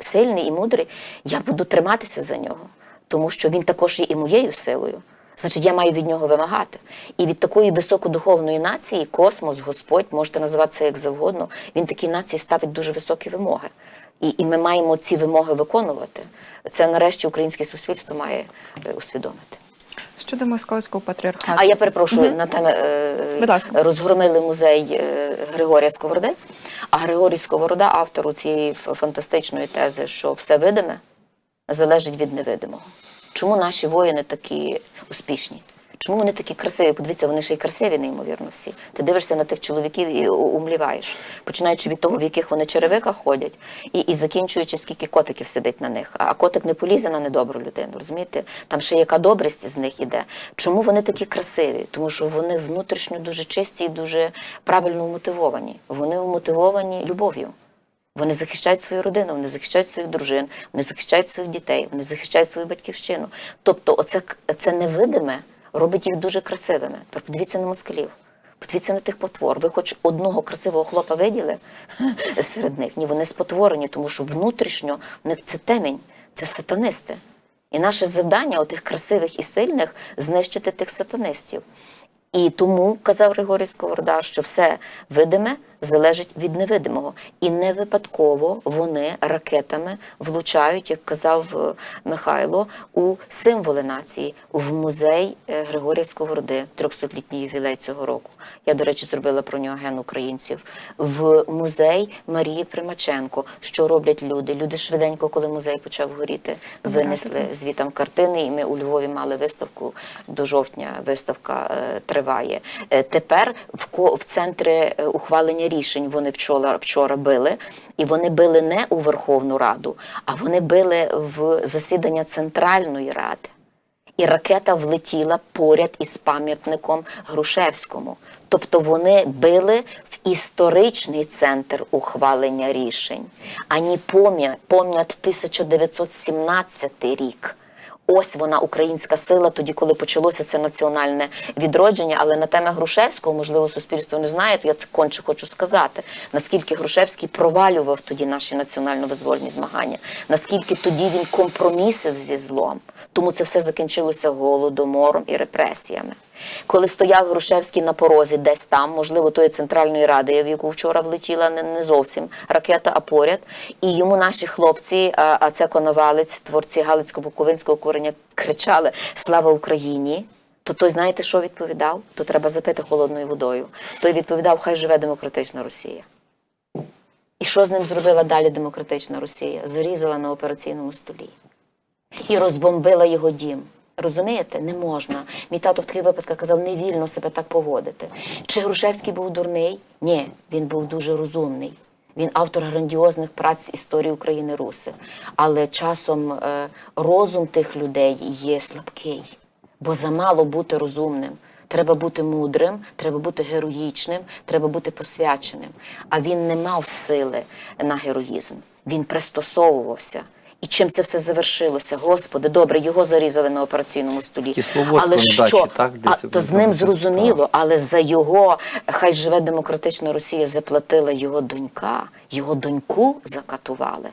сильний і мудрий, я буду триматися за нього, тому що він також є і моєю силою. Значить, я маю від нього вимагати. І від такої високодуховної нації космос, Господь, можете називати це як завгодно, він такій нації ставить дуже високі вимоги. І, і ми маємо ці вимоги виконувати. Це нарешті українське суспільство має е, усвідомити. Щодо московського патріархату. А я перепрошую на теми е, розгромили музей е, Григорія Сковороди. А Григорій Сковорода, автору цієї фантастичної тези, що все видиме залежить від невидимого. Чому наші воїни такі успішні? Чому вони такі красиві? Подивіться, вони ще й красиві, неймовірно всі. Ти дивишся на тих чоловіків і умліваєш, починаючи від того, в яких вони черевиках ходять, і, і закінчуючи, скільки котиків сидить на них. А котик не полізе на недобру людину, розумієте? Там ще яка добрість з них іде. Чому вони такі красиві? Тому що вони внутрішньо дуже чисті і дуже правильно мотивовані. Вони мотивовані любов'ю. Вони захищають свою родину, вони захищають своїх дружин, вони захищають своїх дітей, вони захищають свою батьківщину. Тобто, оце це невидиме робить їх дуже красивими. Подивіться на москалів. Подивіться на тих потвор. Ви хоч одного красивого хлопа виділи (laughs) серед них? Ні, вони спотворені, тому що внутрішньо в них це темінь, це сатанисти. І наше завдання, отих красивих і сильних, знищити тих сатанистів. І тому казав Григорій Сковорода, що все видиме залежить від невидимого. І не випадково вони ракетами влучають, як казав е, Михайло, у символи нації, в музей е, Григорія Сковороди, 300-літній ювілей цього року. Я, до речі, зробила про нього ген українців. В музей Марії Примаченко. Що роблять люди? Люди швиденько, коли музей почав горіти, винесли звітам картини, і ми у Львові мали виставку до жовтня. Виставка е, триває. Тепер в е, ухвалення рішень вони вчора вчора били, і вони били не у Верховну Раду, а вони били в засідання Центральної Ради. І ракета влетіла поряд із пам'ятником Грушевському. Тобто вони били в історичний центр ухвалення рішень, ані пом'я- пом'ят 1917 рік. Ось вона українська сила, тоді, коли почалося це національне відродження. Але на теми Грушевського, можливо, суспільство не знає, то я це конче хочу сказати. Наскільки Грушевський провалював тоді наші національно-визвольні змагання, наскільки тоді він компромісив зі злом. Тому це все закінчилося голодомором і репресіями. Коли стояв Грушевський на порозі, десь там, можливо, тої центральної ради, в яку вчора влетіла не, не зовсім ракета, а поряд, і йому наші хлопці, а, а це Коновалець, творці Галицько-Буковинського курення, кричали Слава Україні! То той, знаєте, що відповідав? То треба запити холодною водою. Той відповідав, хай живе демократична Росія. І що з ним зробила далі демократична Росія? Зарізала на операційному столі і розбомбила його дім. Розумієте, не можна. Мій тато в таких випадках казав, не вільно себе так поводити. Чи Грушевський був дурний? Ні, він був дуже розумний. Він автор грандіозних праць історії України Руси. Але часом е, розум тих людей є слабкий, бо замало бути розумним. Треба бути мудрим, треба бути героїчним, треба бути посвяченим. А він не мав сили на героїзм. Він пристосовувався. І чим це все завершилося? Господи, добре, його зарізали на операційному столі. Але що дачі, так, А, то з ним Так. зрозуміло, але за його хай живе демократична Росія заплатила його донька. Його доньку закатували.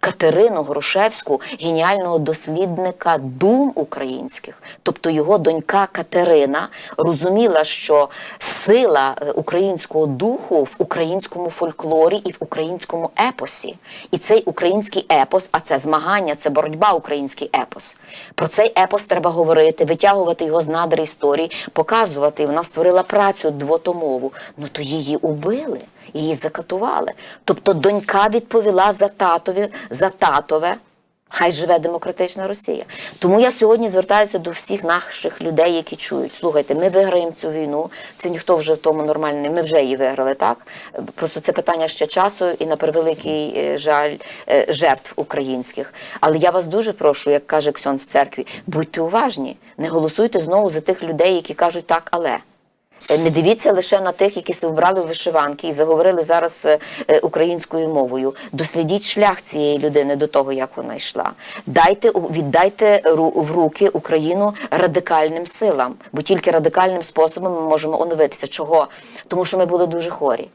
Катерину Грушевську, геніального дослідника дум українських. Тобто його донька Катерина розуміла, що сила е, українського духу в українському фольклорі і в українському епосі. І цей український епос, а це змагання, це боротьба, український епос. Про цей епос треба говорити, витягувати його з надр історії, показувати. Вона створила працю двотомову. Ну то її убили. Її закатували. Тобто донька відповіла за татові, за татове Хай живе демократична Росія. Тому я сьогодні звертаюся до всіх наших людей, які чують. Слухайте, ми виграємо цю війну. Це ніхто вже в тому нормальний. Ми вже її виграли, так? Просто це питання ще часу і на превеликий е, жаль е, жертв українських. Але я вас дуже прошу, як каже Ксьон в церкві, будьте уважні, не голосуйте знову за тих людей, які кажуть так, але. Не дивіться лише на тих, які се вбрали вишиванки і заговорили зараз е, е, українською мовою. Дослідіть шлях цієї людини до того, як вона йшла. Дайте віддайте в руки Україну радикальним силам, бо тільки радикальним способом ми можемо оновитися. Чого? Тому що ми були дуже хворі.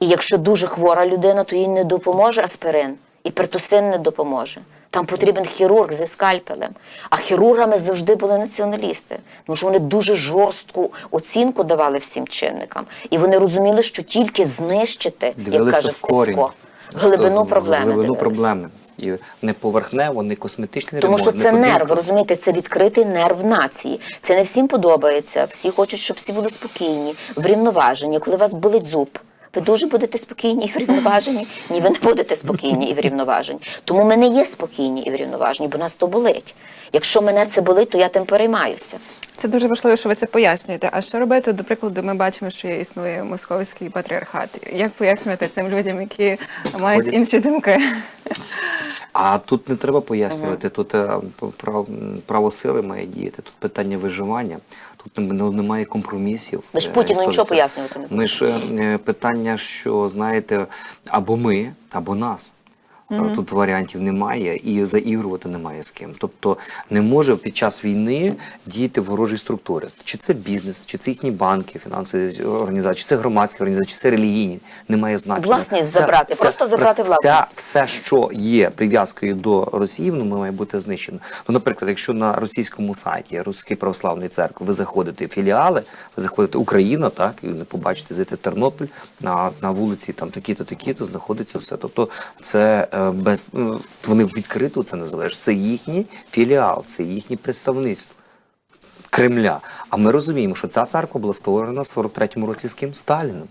І якщо дуже хвора людина, то їй не допоможе аспирин, і пертусин не допоможе. Там потрібен хірург зі скальпелем. А хірургами завжди були націоналісти, тому що вони дуже жорстку оцінку давали всім чинникам. І вони розуміли, що тільки знищити, як каже. Стецько, глибину проблеми. Глибину дивилися. проблеми. І не поверхнево, не косметичний Тому ремонт, що це не нерв, розумієте, це відкритий нерв нації. Це не всім подобається. Всі хочуть, щоб всі були спокійні, врівноважені. Коли у вас болить зуб, ви дуже будете спокійні і врівноважені. Ні, ви не будете спокійні і врівноважені. Тому ми не є спокійні і врівноважені, бо нас то болить. Якщо мене це болить, то я тим переймаюся. Це дуже важливо, що ви це пояснюєте. А що робити? До прикладу, ми бачимо, що існує московський патріархат. Як пояснювати цим людям, які мають Ходять. інші думки? А тут не треба пояснювати. Тут е, право, право сили має діяти. Тут питання виживання. Ну, немає компромісів. Ми ж Е, Путіну нічого пояснювати не Ми ж е, питання, що знаєте, або ми, або нас. Е, Тут варіантів немає і заігрувати немає з ким. Тобто не може під час війни діяти ворожі структури. Чи це бізнес, чи це їхні банки, фінансові організації, чи це громадські організації, чи це релігійні. Немає значення. Власність забрати, просто забрати вся- власність. все, що є прив'язкою до Росії, воно має бути знищено. Ну, наприклад, якщо на російському сайті Руської православної церкви ви заходите в філіали, ви заходите Україна, так і ви побачите зайти в Тернопіль на, на вулиці, там такі-то, такі-то знаходиться все. Тобто, це е, без е, вони відкрито це називають. Це їхній філіал, це їхнє представництво. Кремля. А ми розуміємо, що ця церква була створена в 43-му році з ким? Сталіном.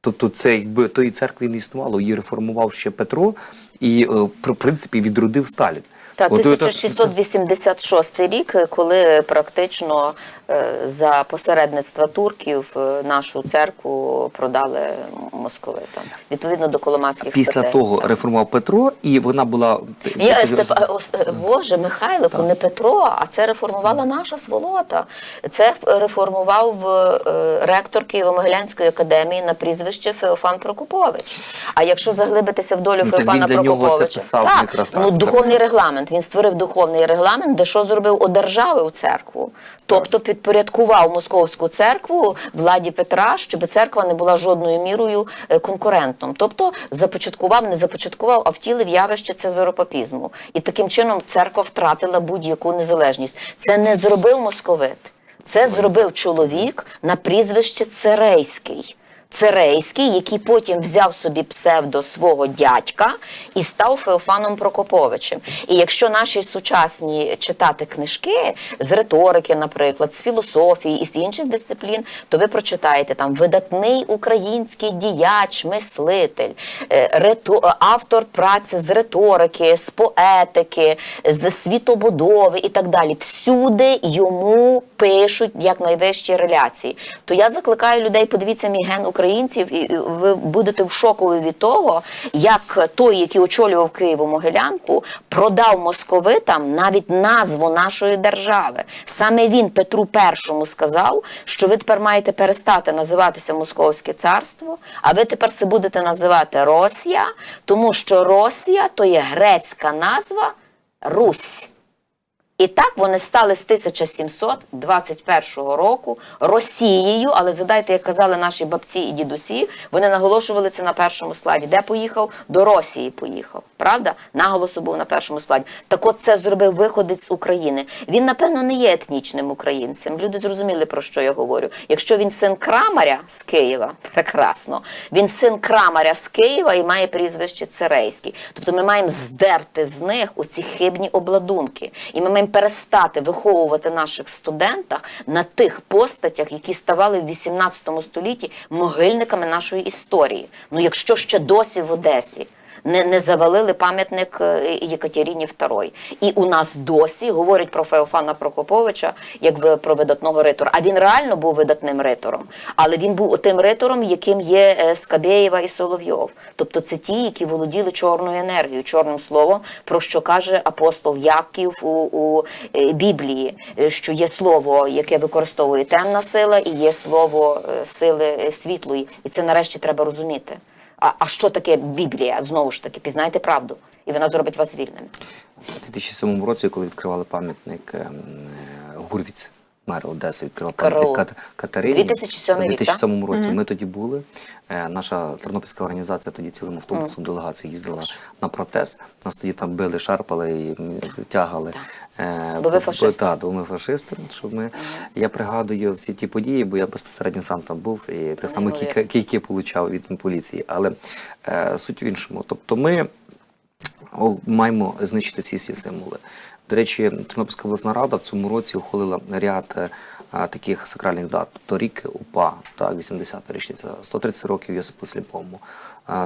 Тобто, це якби тої церкви не існувало, її реформував ще Петро і, е, в принципі, відродив Сталін. Та От це- 1686 рік, коли практично е, за посередництва турків е, нашу церкву продали московитам, відповідно до коломацьких Після статей. того реформував Петро, і вона була Степ... ос- е, Боже, Михайлику, не Петро, а це реформувала наша сволота. Це реформував е, ректор Києво-Могилянської академії на прізвище Феофан Прокопович. А якщо заглибитися в долю Ну, так Феофана він для нього це Прокоповича, писав так, так, ну так. духовний регламент. Він створив духовний регламент, де що зробив одержавив церкву. Тобто підпорядкував московську церкву владі Петра, щоб церква не була жодною мірою е, конкурентом. Тобто започаткував, не започаткував, а втілив явище цезаропапізму. І таким чином церква втратила будь-яку незалежність. Це не зробив московит. Це зробив чоловік на прізвище Церейський. Церейський, який потім взяв собі псевдо свого дядька і став Феофаном Прокоповичем. І якщо наші сучасні читати книжки з риторики, наприклад, з філософії і з інших дисциплін, то ви прочитаєте там видатний український діяч, мислитель, е, рито- автор праці з риторики, з поетики, з світобудови і так далі. Всюди йому пишуть як найвищі реляції. То я закликаю людей, подивіться мій ген українців, і ви будете в шоку від того, як той, який очолював Києво-Могилянку, продав московитам навіть назву нашої держави. Саме він Петру І сказав, що ви тепер маєте перестати називатися Московське царство, а ви тепер це будете називати Росія, тому що Росія то є грецька назва Русь. І так вони стали з 1721 року Росією, але задайте, як казали наші бабці і дідусі, вони наголошували це на першому складі. Де поїхав? До Росії поїхав. Правда? Наголосу був на першому складі. Так от це зробив виходець з України. Він, напевно, не є етнічним українцем. Люди зрозуміли, про що я говорю. Якщо він син Крамаря з Києва, (laughs) прекрасно. Він син Крамаря з Києва і має прізвище Церейський. Тобто ми маємо здерти з них оці хибні обладунки. І ми маємо перестати виховувати наших студентах на тих постатях, які ставали в 18 столітті могильниками нашої історії. Ну якщо ще досі в Одесі не, не завалили пам'ятник е, Єкатерині II. І у нас досі говорять про Феофана Прокоповича як ви- про видатного ритора. А він реально був видатним ритором. Але він був тим ритором, яким є е, Скабєєва і Соловйов. Тобто це ті, які володіли чорною енергією, чорним словом, про що каже апостол Яків у, у е, Біблії, що є слово, яке використовує темна сила, і є слово сили світлої. І це нарешті треба розуміти. А, а що таке Біблія? Знову ж таки, пізнайте правду, і вона зробить вас вільним. У 2007 році, коли відкривали пам'ятник ем, е, Гурвіц, мер Одеси, Караул. пам'ятник Кат- Катерині. 2007 У рік, 2007 році ми тоді були. Е, Наша тернопільська організація тоді цілим автобусом делегація їздила на протест. Нас тоді там били, шарпали і тягали. Е, Бо ви фашисти. Так, бо ми фашисти. Що ми... Я пригадую всі ті події, бо я безпосередньо сам там був і те саме кійки, кійки получав від поліції. Але е, суть в іншому. Тобто ми маємо знищити всі ці символи. До речі, Тернопільська обласна рада в цьому році ухвалила ряд е, таких сакральних дат. Торік УПА, так, 80-та річниця, 130 років Йосипу Сліпому,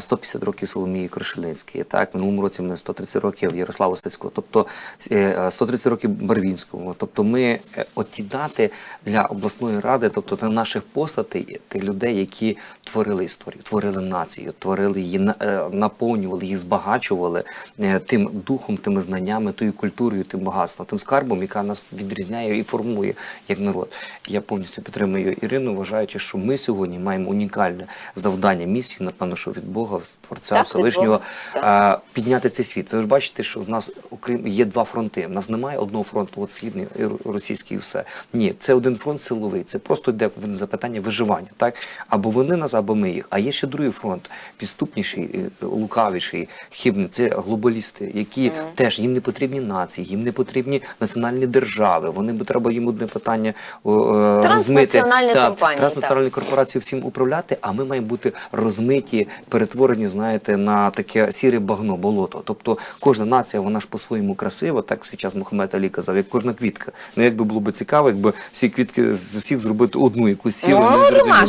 150 років Соломії Крушельницької, так, в минулому році ми 130 років Ярославу Стецького, тобто е, 130 років Барвінському. Тобто ми е, оті дати для обласної ради, тобто для наших постатей, тих людей, які творили історію, творили націю, творили її, на- е, наповнювали, їх збагачували е, тим духом, тими знаннями, тою культурою, тим багатством, тим скарбом, яка нас відрізняє і формує як народ. Я повністю підтримую Ірину, вважаючи, що ми сьогодні маємо унікальне завдання, місію, напевно, що від Бога, Творця Так, Всевишнього, так. а, підняти цей світ. Ви ж бачите, що в нас окрім є два фронти. В нас немає одного фронту, от східний російський, і все. Ні, це один фронт силовий. Це просто йде запитання виживання. Так або вони нас, або ми їх. А є ще другий фронт, підступніший, е, лукавіший, хибний. Це глобалісти, які теж їм не потрібні нації, їм не потрібні національні держави. Вони б треба їм одне питання е, розмити. Транснаціональні компанії, транснаціональні корпорації всім управляти, а ми маємо бути розмиті, перетворені, знаєте, на таке сіре багно, болото. Тобто кожна нація, вона ж по-своєму красива, так в свій час Мухаммед Алі казав, як кожна квітка. Ну як би було б цікаво, якби всі квітки з усіх зробити одну якусь сілу, Ну, гарна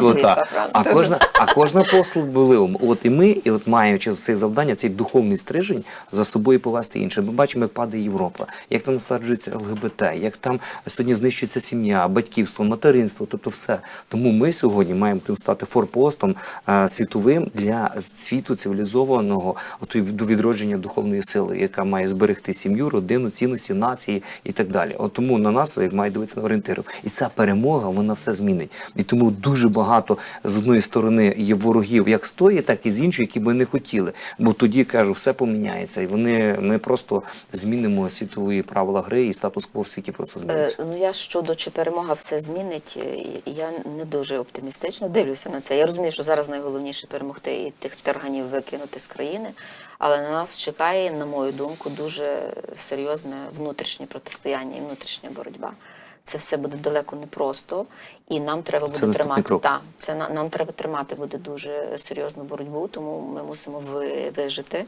квітка, А кожна, а кожна послуг були. От і ми, і от маючи це завдання, цей духовний стрижень за собою повести інше. Ми бачимо, як падає Європа, як там насаджується ЛГБТ, як там сьогодні знищується сім'я, батьківство, материнство, тобто все. Тому ми сьогодні маємо тим стати форпостом е, світовим для світу цивілізованого отої до відродження духовної сили, яка має зберегти сім'ю, родину, цінності, нації і так далі. От тому на нас як має дивитися на орієнтирів. І ця перемога вона все змінить. І тому дуже багато з одної сторони є ворогів, як з тої, так і з іншої, які би не хотіли. Бо тоді кажу, все поміняється, і вони ми просто змінимо світові правила гри, і статус-кво в світі просто Е. Ну я щодо чи перемога все змінить, е, я не дуже оптимістично дивлюся на це. Я розумію, що зараз найголовніше перемогти і тих терганів викинути з країни, але на нас чекає, на мою думку, дуже серйозне внутрішнє протистояння і внутрішня боротьба. Це все буде далеко непросто, і нам треба буде наступний тримати крок. та це на- нам треба тримати буде дуже серйозну боротьбу, тому ми мусимо ви- вижити,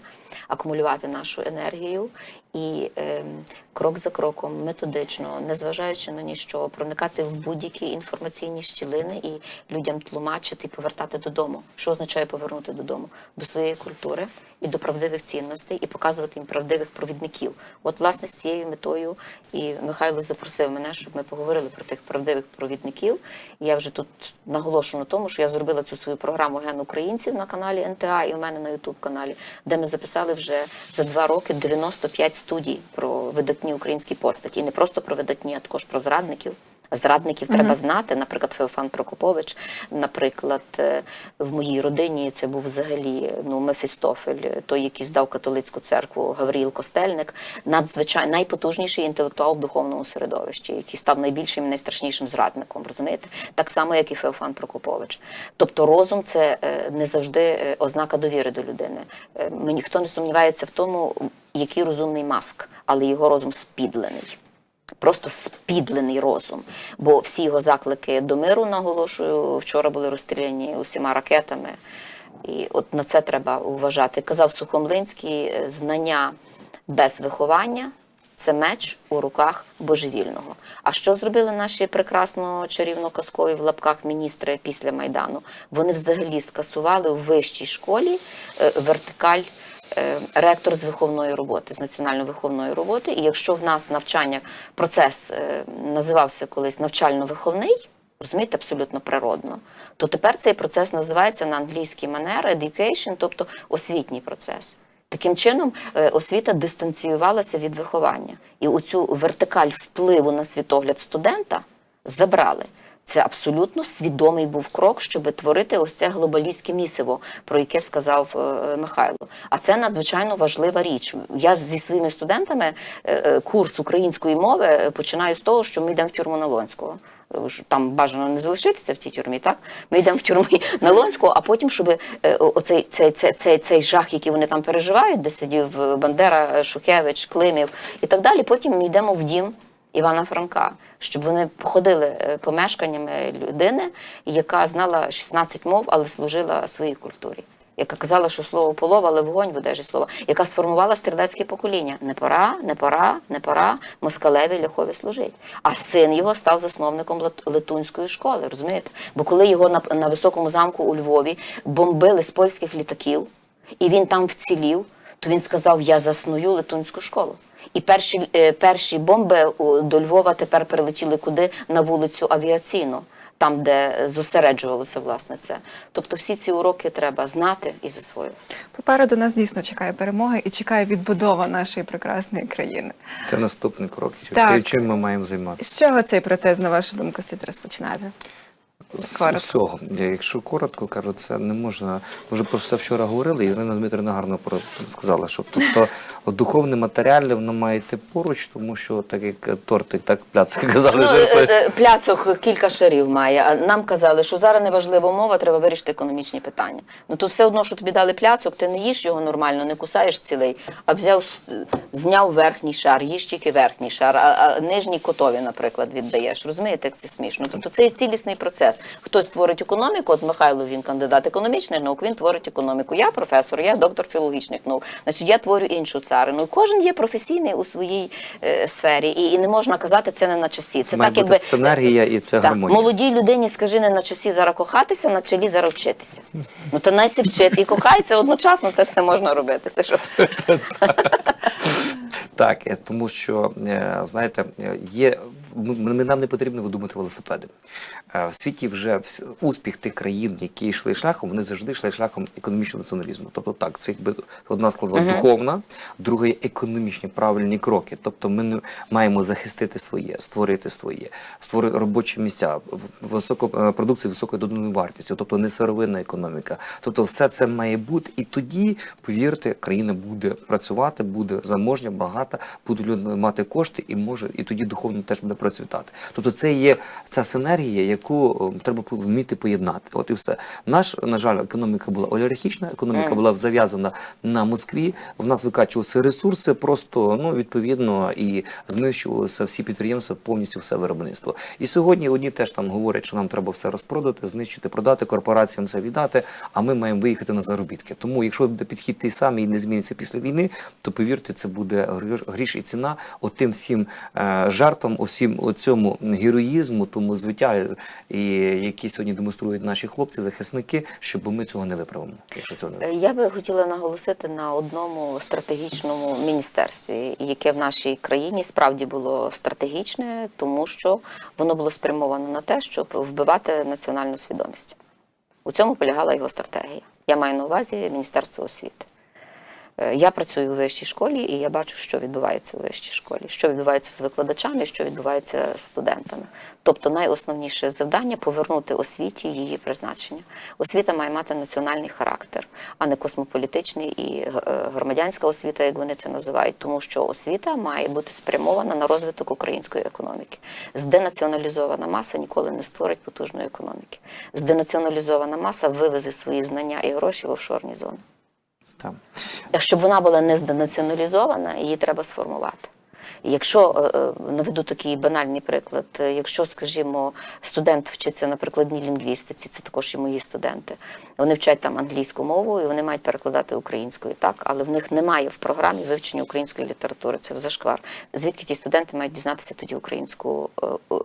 акумулювати нашу енергію і ем, крок за кроком, методично, незважаючи на ніщо, проникати в будь-які інформаційні щілини і людям тлумачити і повертати додому. Що означає повернути додому? До своєї культури і до правдивих цінностей, і показувати їм правдивих провідників. От, власне, з цією метою і Михайло запросив мене, щоб ми поговорили про тих правдивих провідників. Я вже тут наголошую на тому, що я зробила цю свою програму Ген українців на каналі НТА і у мене на Ютуб каналі, де ми записали вже за два роки 95 студій про видатні українські постаті. І не просто про видатні, а також про зрадників. Зрадників треба знати, наприклад, Феофан Прокопович. Наприклад, е, в моїй родині це був взагалі ну Мефістофель, той, який здав католицьку церкву Гавріл Костельник, надзвичайно найпотужніший інтелектуал в духовному середовищі, який став найбільшим і найстрашнішим зрадником. Розумієте, так само, як і Феофан Прокопович. Тобто, розум це е, не завжди е, ознака довіри до людини. Ніхто не сумнівається в тому, який розумний маск, але його розум спідлений просто спідлений розум. Бо всі його заклики до миру, наголошую, вчора були розстріляні усіма ракетами. І от на це треба вважати. Казав Сухомлинський, е, знання без виховання Це меч у руках божевільного. А що зробили наші прекрасно чарівно казкові в лапках міністри після майдану? Вони взагалі скасували у вищій школі е, вертикаль ректор з виховної роботи, з національно-виховної роботи. І якщо в нас навчання процес е, називався колись навчально-виховний, розумієте, абсолютно природно, то тепер цей процес називається на англійській манер education, тобто освітній процес. Таким чином, е, освіта дистанціювалася від виховання, і оцю вертикаль впливу на світогляд студента забрали. Це абсолютно свідомий був крок, щоб творити ось це глобалістське місиво, про яке сказав е, Михайло. А це надзвичайно важлива річ. Я зі своїми студентами е, е, курс української мови е, починаю з того, що ми йдемо в тюрму Налонського. Е, Там бажано не залишитися в тій тюрмі, так? Ми йдемо в тюрму (laughs) Налонського, а потім, щоб е, оцей цей, цей, цей, цей жах, який вони там переживають, де сидів е, Бандера, е, Шухевич, Климів і так далі. Потім ми йдемо в дім Івана Франка, щоб вони походили е, помешканнями людини, яка знала 16 мов, але служила своїй культурі. Яка казала, що слово полов, але вогонь в одежі слова, яка сформувала стрілецьке покоління. Не пора, не пора, не пора москалеві ляхові служить. А син його став засновником Летунської школи, розумієте? Бо коли його на, на високому замку у Львові бомбили з польських літаків, і він там вцілів, то він сказав: Я засную Летунську школу. І перші, е, перші бомби у- до Львова тепер прилетіли куди на вулицю авіаційну, там, де зосереджувалося власне це. Тобто всі ці уроки треба знати і засвоювати. Попереду нас дійсно чекає перемога і чекає відбудова нашої прекрасної країни. Це наступний крок. Так. Чим ми маємо займатися. З чого цей процес, на вашу думку, слід розпочинати? З Коротко. усього. Якщо коротко кажу, це не можна. Ми вже про це вчора говорили, і Ірина Дмитрівна гарно про сказала, що тобто духовне матеріальне воно має йти поруч, тому що так як тортик, так пляцки казали Ну, зараз. е, е, пляцок кілька шарів має. Нам казали, що зараз не важлива мова, треба вирішити економічні питання. Ну то все одно, що тобі дали пляцок, ти не їш його нормально, не кусаєш цілий, а взяв, зняв верхній шар, їж тільки верхній шар, а, а нижній котові, наприклад, віддаєш. Розумієте, як це смішно? Тобто це є цілісний процес. Хтось творить економіку, от Михайло він кандидат економічних наук, він творить економіку. Я професор, я доктор філологічних наук. Значить, я творю іншу царину. Кожен є професійний у своїй е, сфері, і, і не можна казати це не на часі. Це, має так, бути якби синергія і це так, гармонія. молодій людині скажи не на часі зараз кохатися, на чолі зараз вчитися. Ну то найсі вчити і кохається одночасно. Це все можна робити. Це що все. (laughs) Так, е, тому що е, знаєте, е, є ми- нам не потрібно видумати велосипеди. Е, В світі вже успіх тих країн, які йшли шляхом, вони завжди йшли шляхом економічного націоналізму. Тобто, так, це якби одна складова духовна, друга є економічні правильні кроки. Тобто, ми не маємо захистити своє, створити своє, створити робочі місця, високо е, продукцію високою доданою вартістю, тобто не сировинна економіка. Тобто, все це має бути, і тоді, повірте, країна буде працювати, буде заможня, багата, будуть люди мати кошти, і може, і тоді духовно теж буде процвітати. Тобто, це є ця синергія, яку е, треба вміти поєднати. От і все. Наш, на жаль, економіка була олігархічна, економіка була зав'язана на Москві. В нас викачувалися ресурси, просто ну відповідно і знищувалися всі підприємства, повністю все виробництво. І сьогодні одні теж там говорять, що нам треба все розпродати, знищити, продати корпораціям це віддати. А ми маємо виїхати на заробітки. Тому, якщо буде підхід той самий і не зміниться після війни, то повірте, це буде гріш- і ціна отим всім е, жертвам, усім оцьому героїзму, тому звиття, і які сьогодні демонструють наші хлопці, захисники, щоб ми цього не виправимо. Якщо цього не Е, Я би хотіла наголосити на одному стратегічному міністерстві, яке в нашій країні справді було стратегічне, тому що воно було спрямовано на те, щоб вбивати національну свідомість. У цьому полягала його стратегія. Я маю на увазі Міністерство освіти. Е, Я працюю у вищій школі, і я бачу, що відбувається у вищій школі, що відбувається з викладачами, що відбувається з студентами. Тобто, найосновніше завдання повернути освіті її призначення. Освіта має мати національний характер, а не космополітичний і е, громадянська освіта, як вони це називають, тому що освіта має бути спрямована на розвиток української економіки. Зденаціоналізована маса ніколи не створить потужної економіки. Зденаціоналізована маса вивезе свої знання і гроші в офшорні зони. Там. Щоб вона була не зденаціоналізована, її треба сформувати. Якщо е, е, наведу такий банальний приклад, е, якщо, скажімо, студент вчиться на прикладній лінгвістиці, це також і мої студенти. Вони вчать там англійську мову і вони мають перекладати українською, так, але в них немає в програмі вивчення української літератури. Це зашквар. Звідки ті студенти мають дізнатися тоді українську,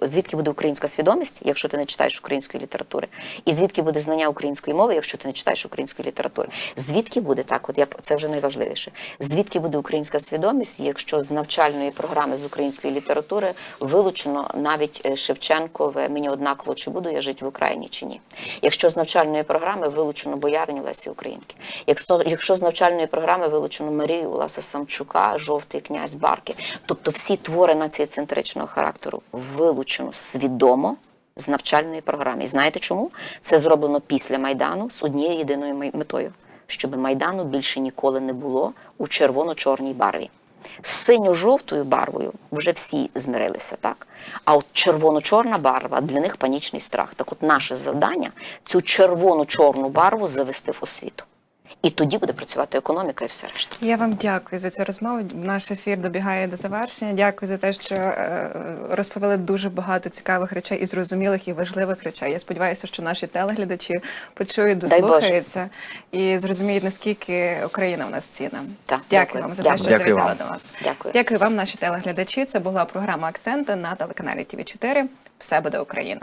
звідки буде українська свідомість, якщо ти не читаєш української літератури, і звідки буде знання української мови, якщо ти не читаєш української літератури? Звідки буде так? От я це вже найважливіше. Звідки буде українська свідомість, якщо з навчальної програми з української літератури вилучено навіть е, Шевченкове мені однаково, чи буду я жити в Україні чи ні? Якщо з навчальної програми вилучено бояриню Лесі Українки, якщо, з навчальної програми вилучено Марію Уласа Самчука, жовтий князь Барки, тобто всі твори націєцентричного характеру вилучено свідомо. З навчальної програми. І знаєте чому? Це зроблено після Майдану з однією єдиною метою, щоб Майдану більше ніколи не було у червоно-чорній барві. З синьо-жовтою барвою вже всі змирилися, так? А от червоно-чорна барва для них панічний страх. Так от наше завдання цю червоно-чорну барву завести в освіту. І тоді буде працювати економіка і все решта. Я вам дякую за цю розмову. Наш ефір добігає до завершення. Дякую за те, що е, розповіли дуже багато цікавих речей і зрозумілих і важливих речей. Я сподіваюся, що наші телеглядачі почують, дослухаються і зрозуміють, наскільки Україна в нас цінна. Так, дякую, дякую. вам за те, що Дякую завітали вам. до нас. Дякую. Дякую вам, наші телеглядачі. Це була програма Акценти на телеканалі ТВ 4 Все буде Україна.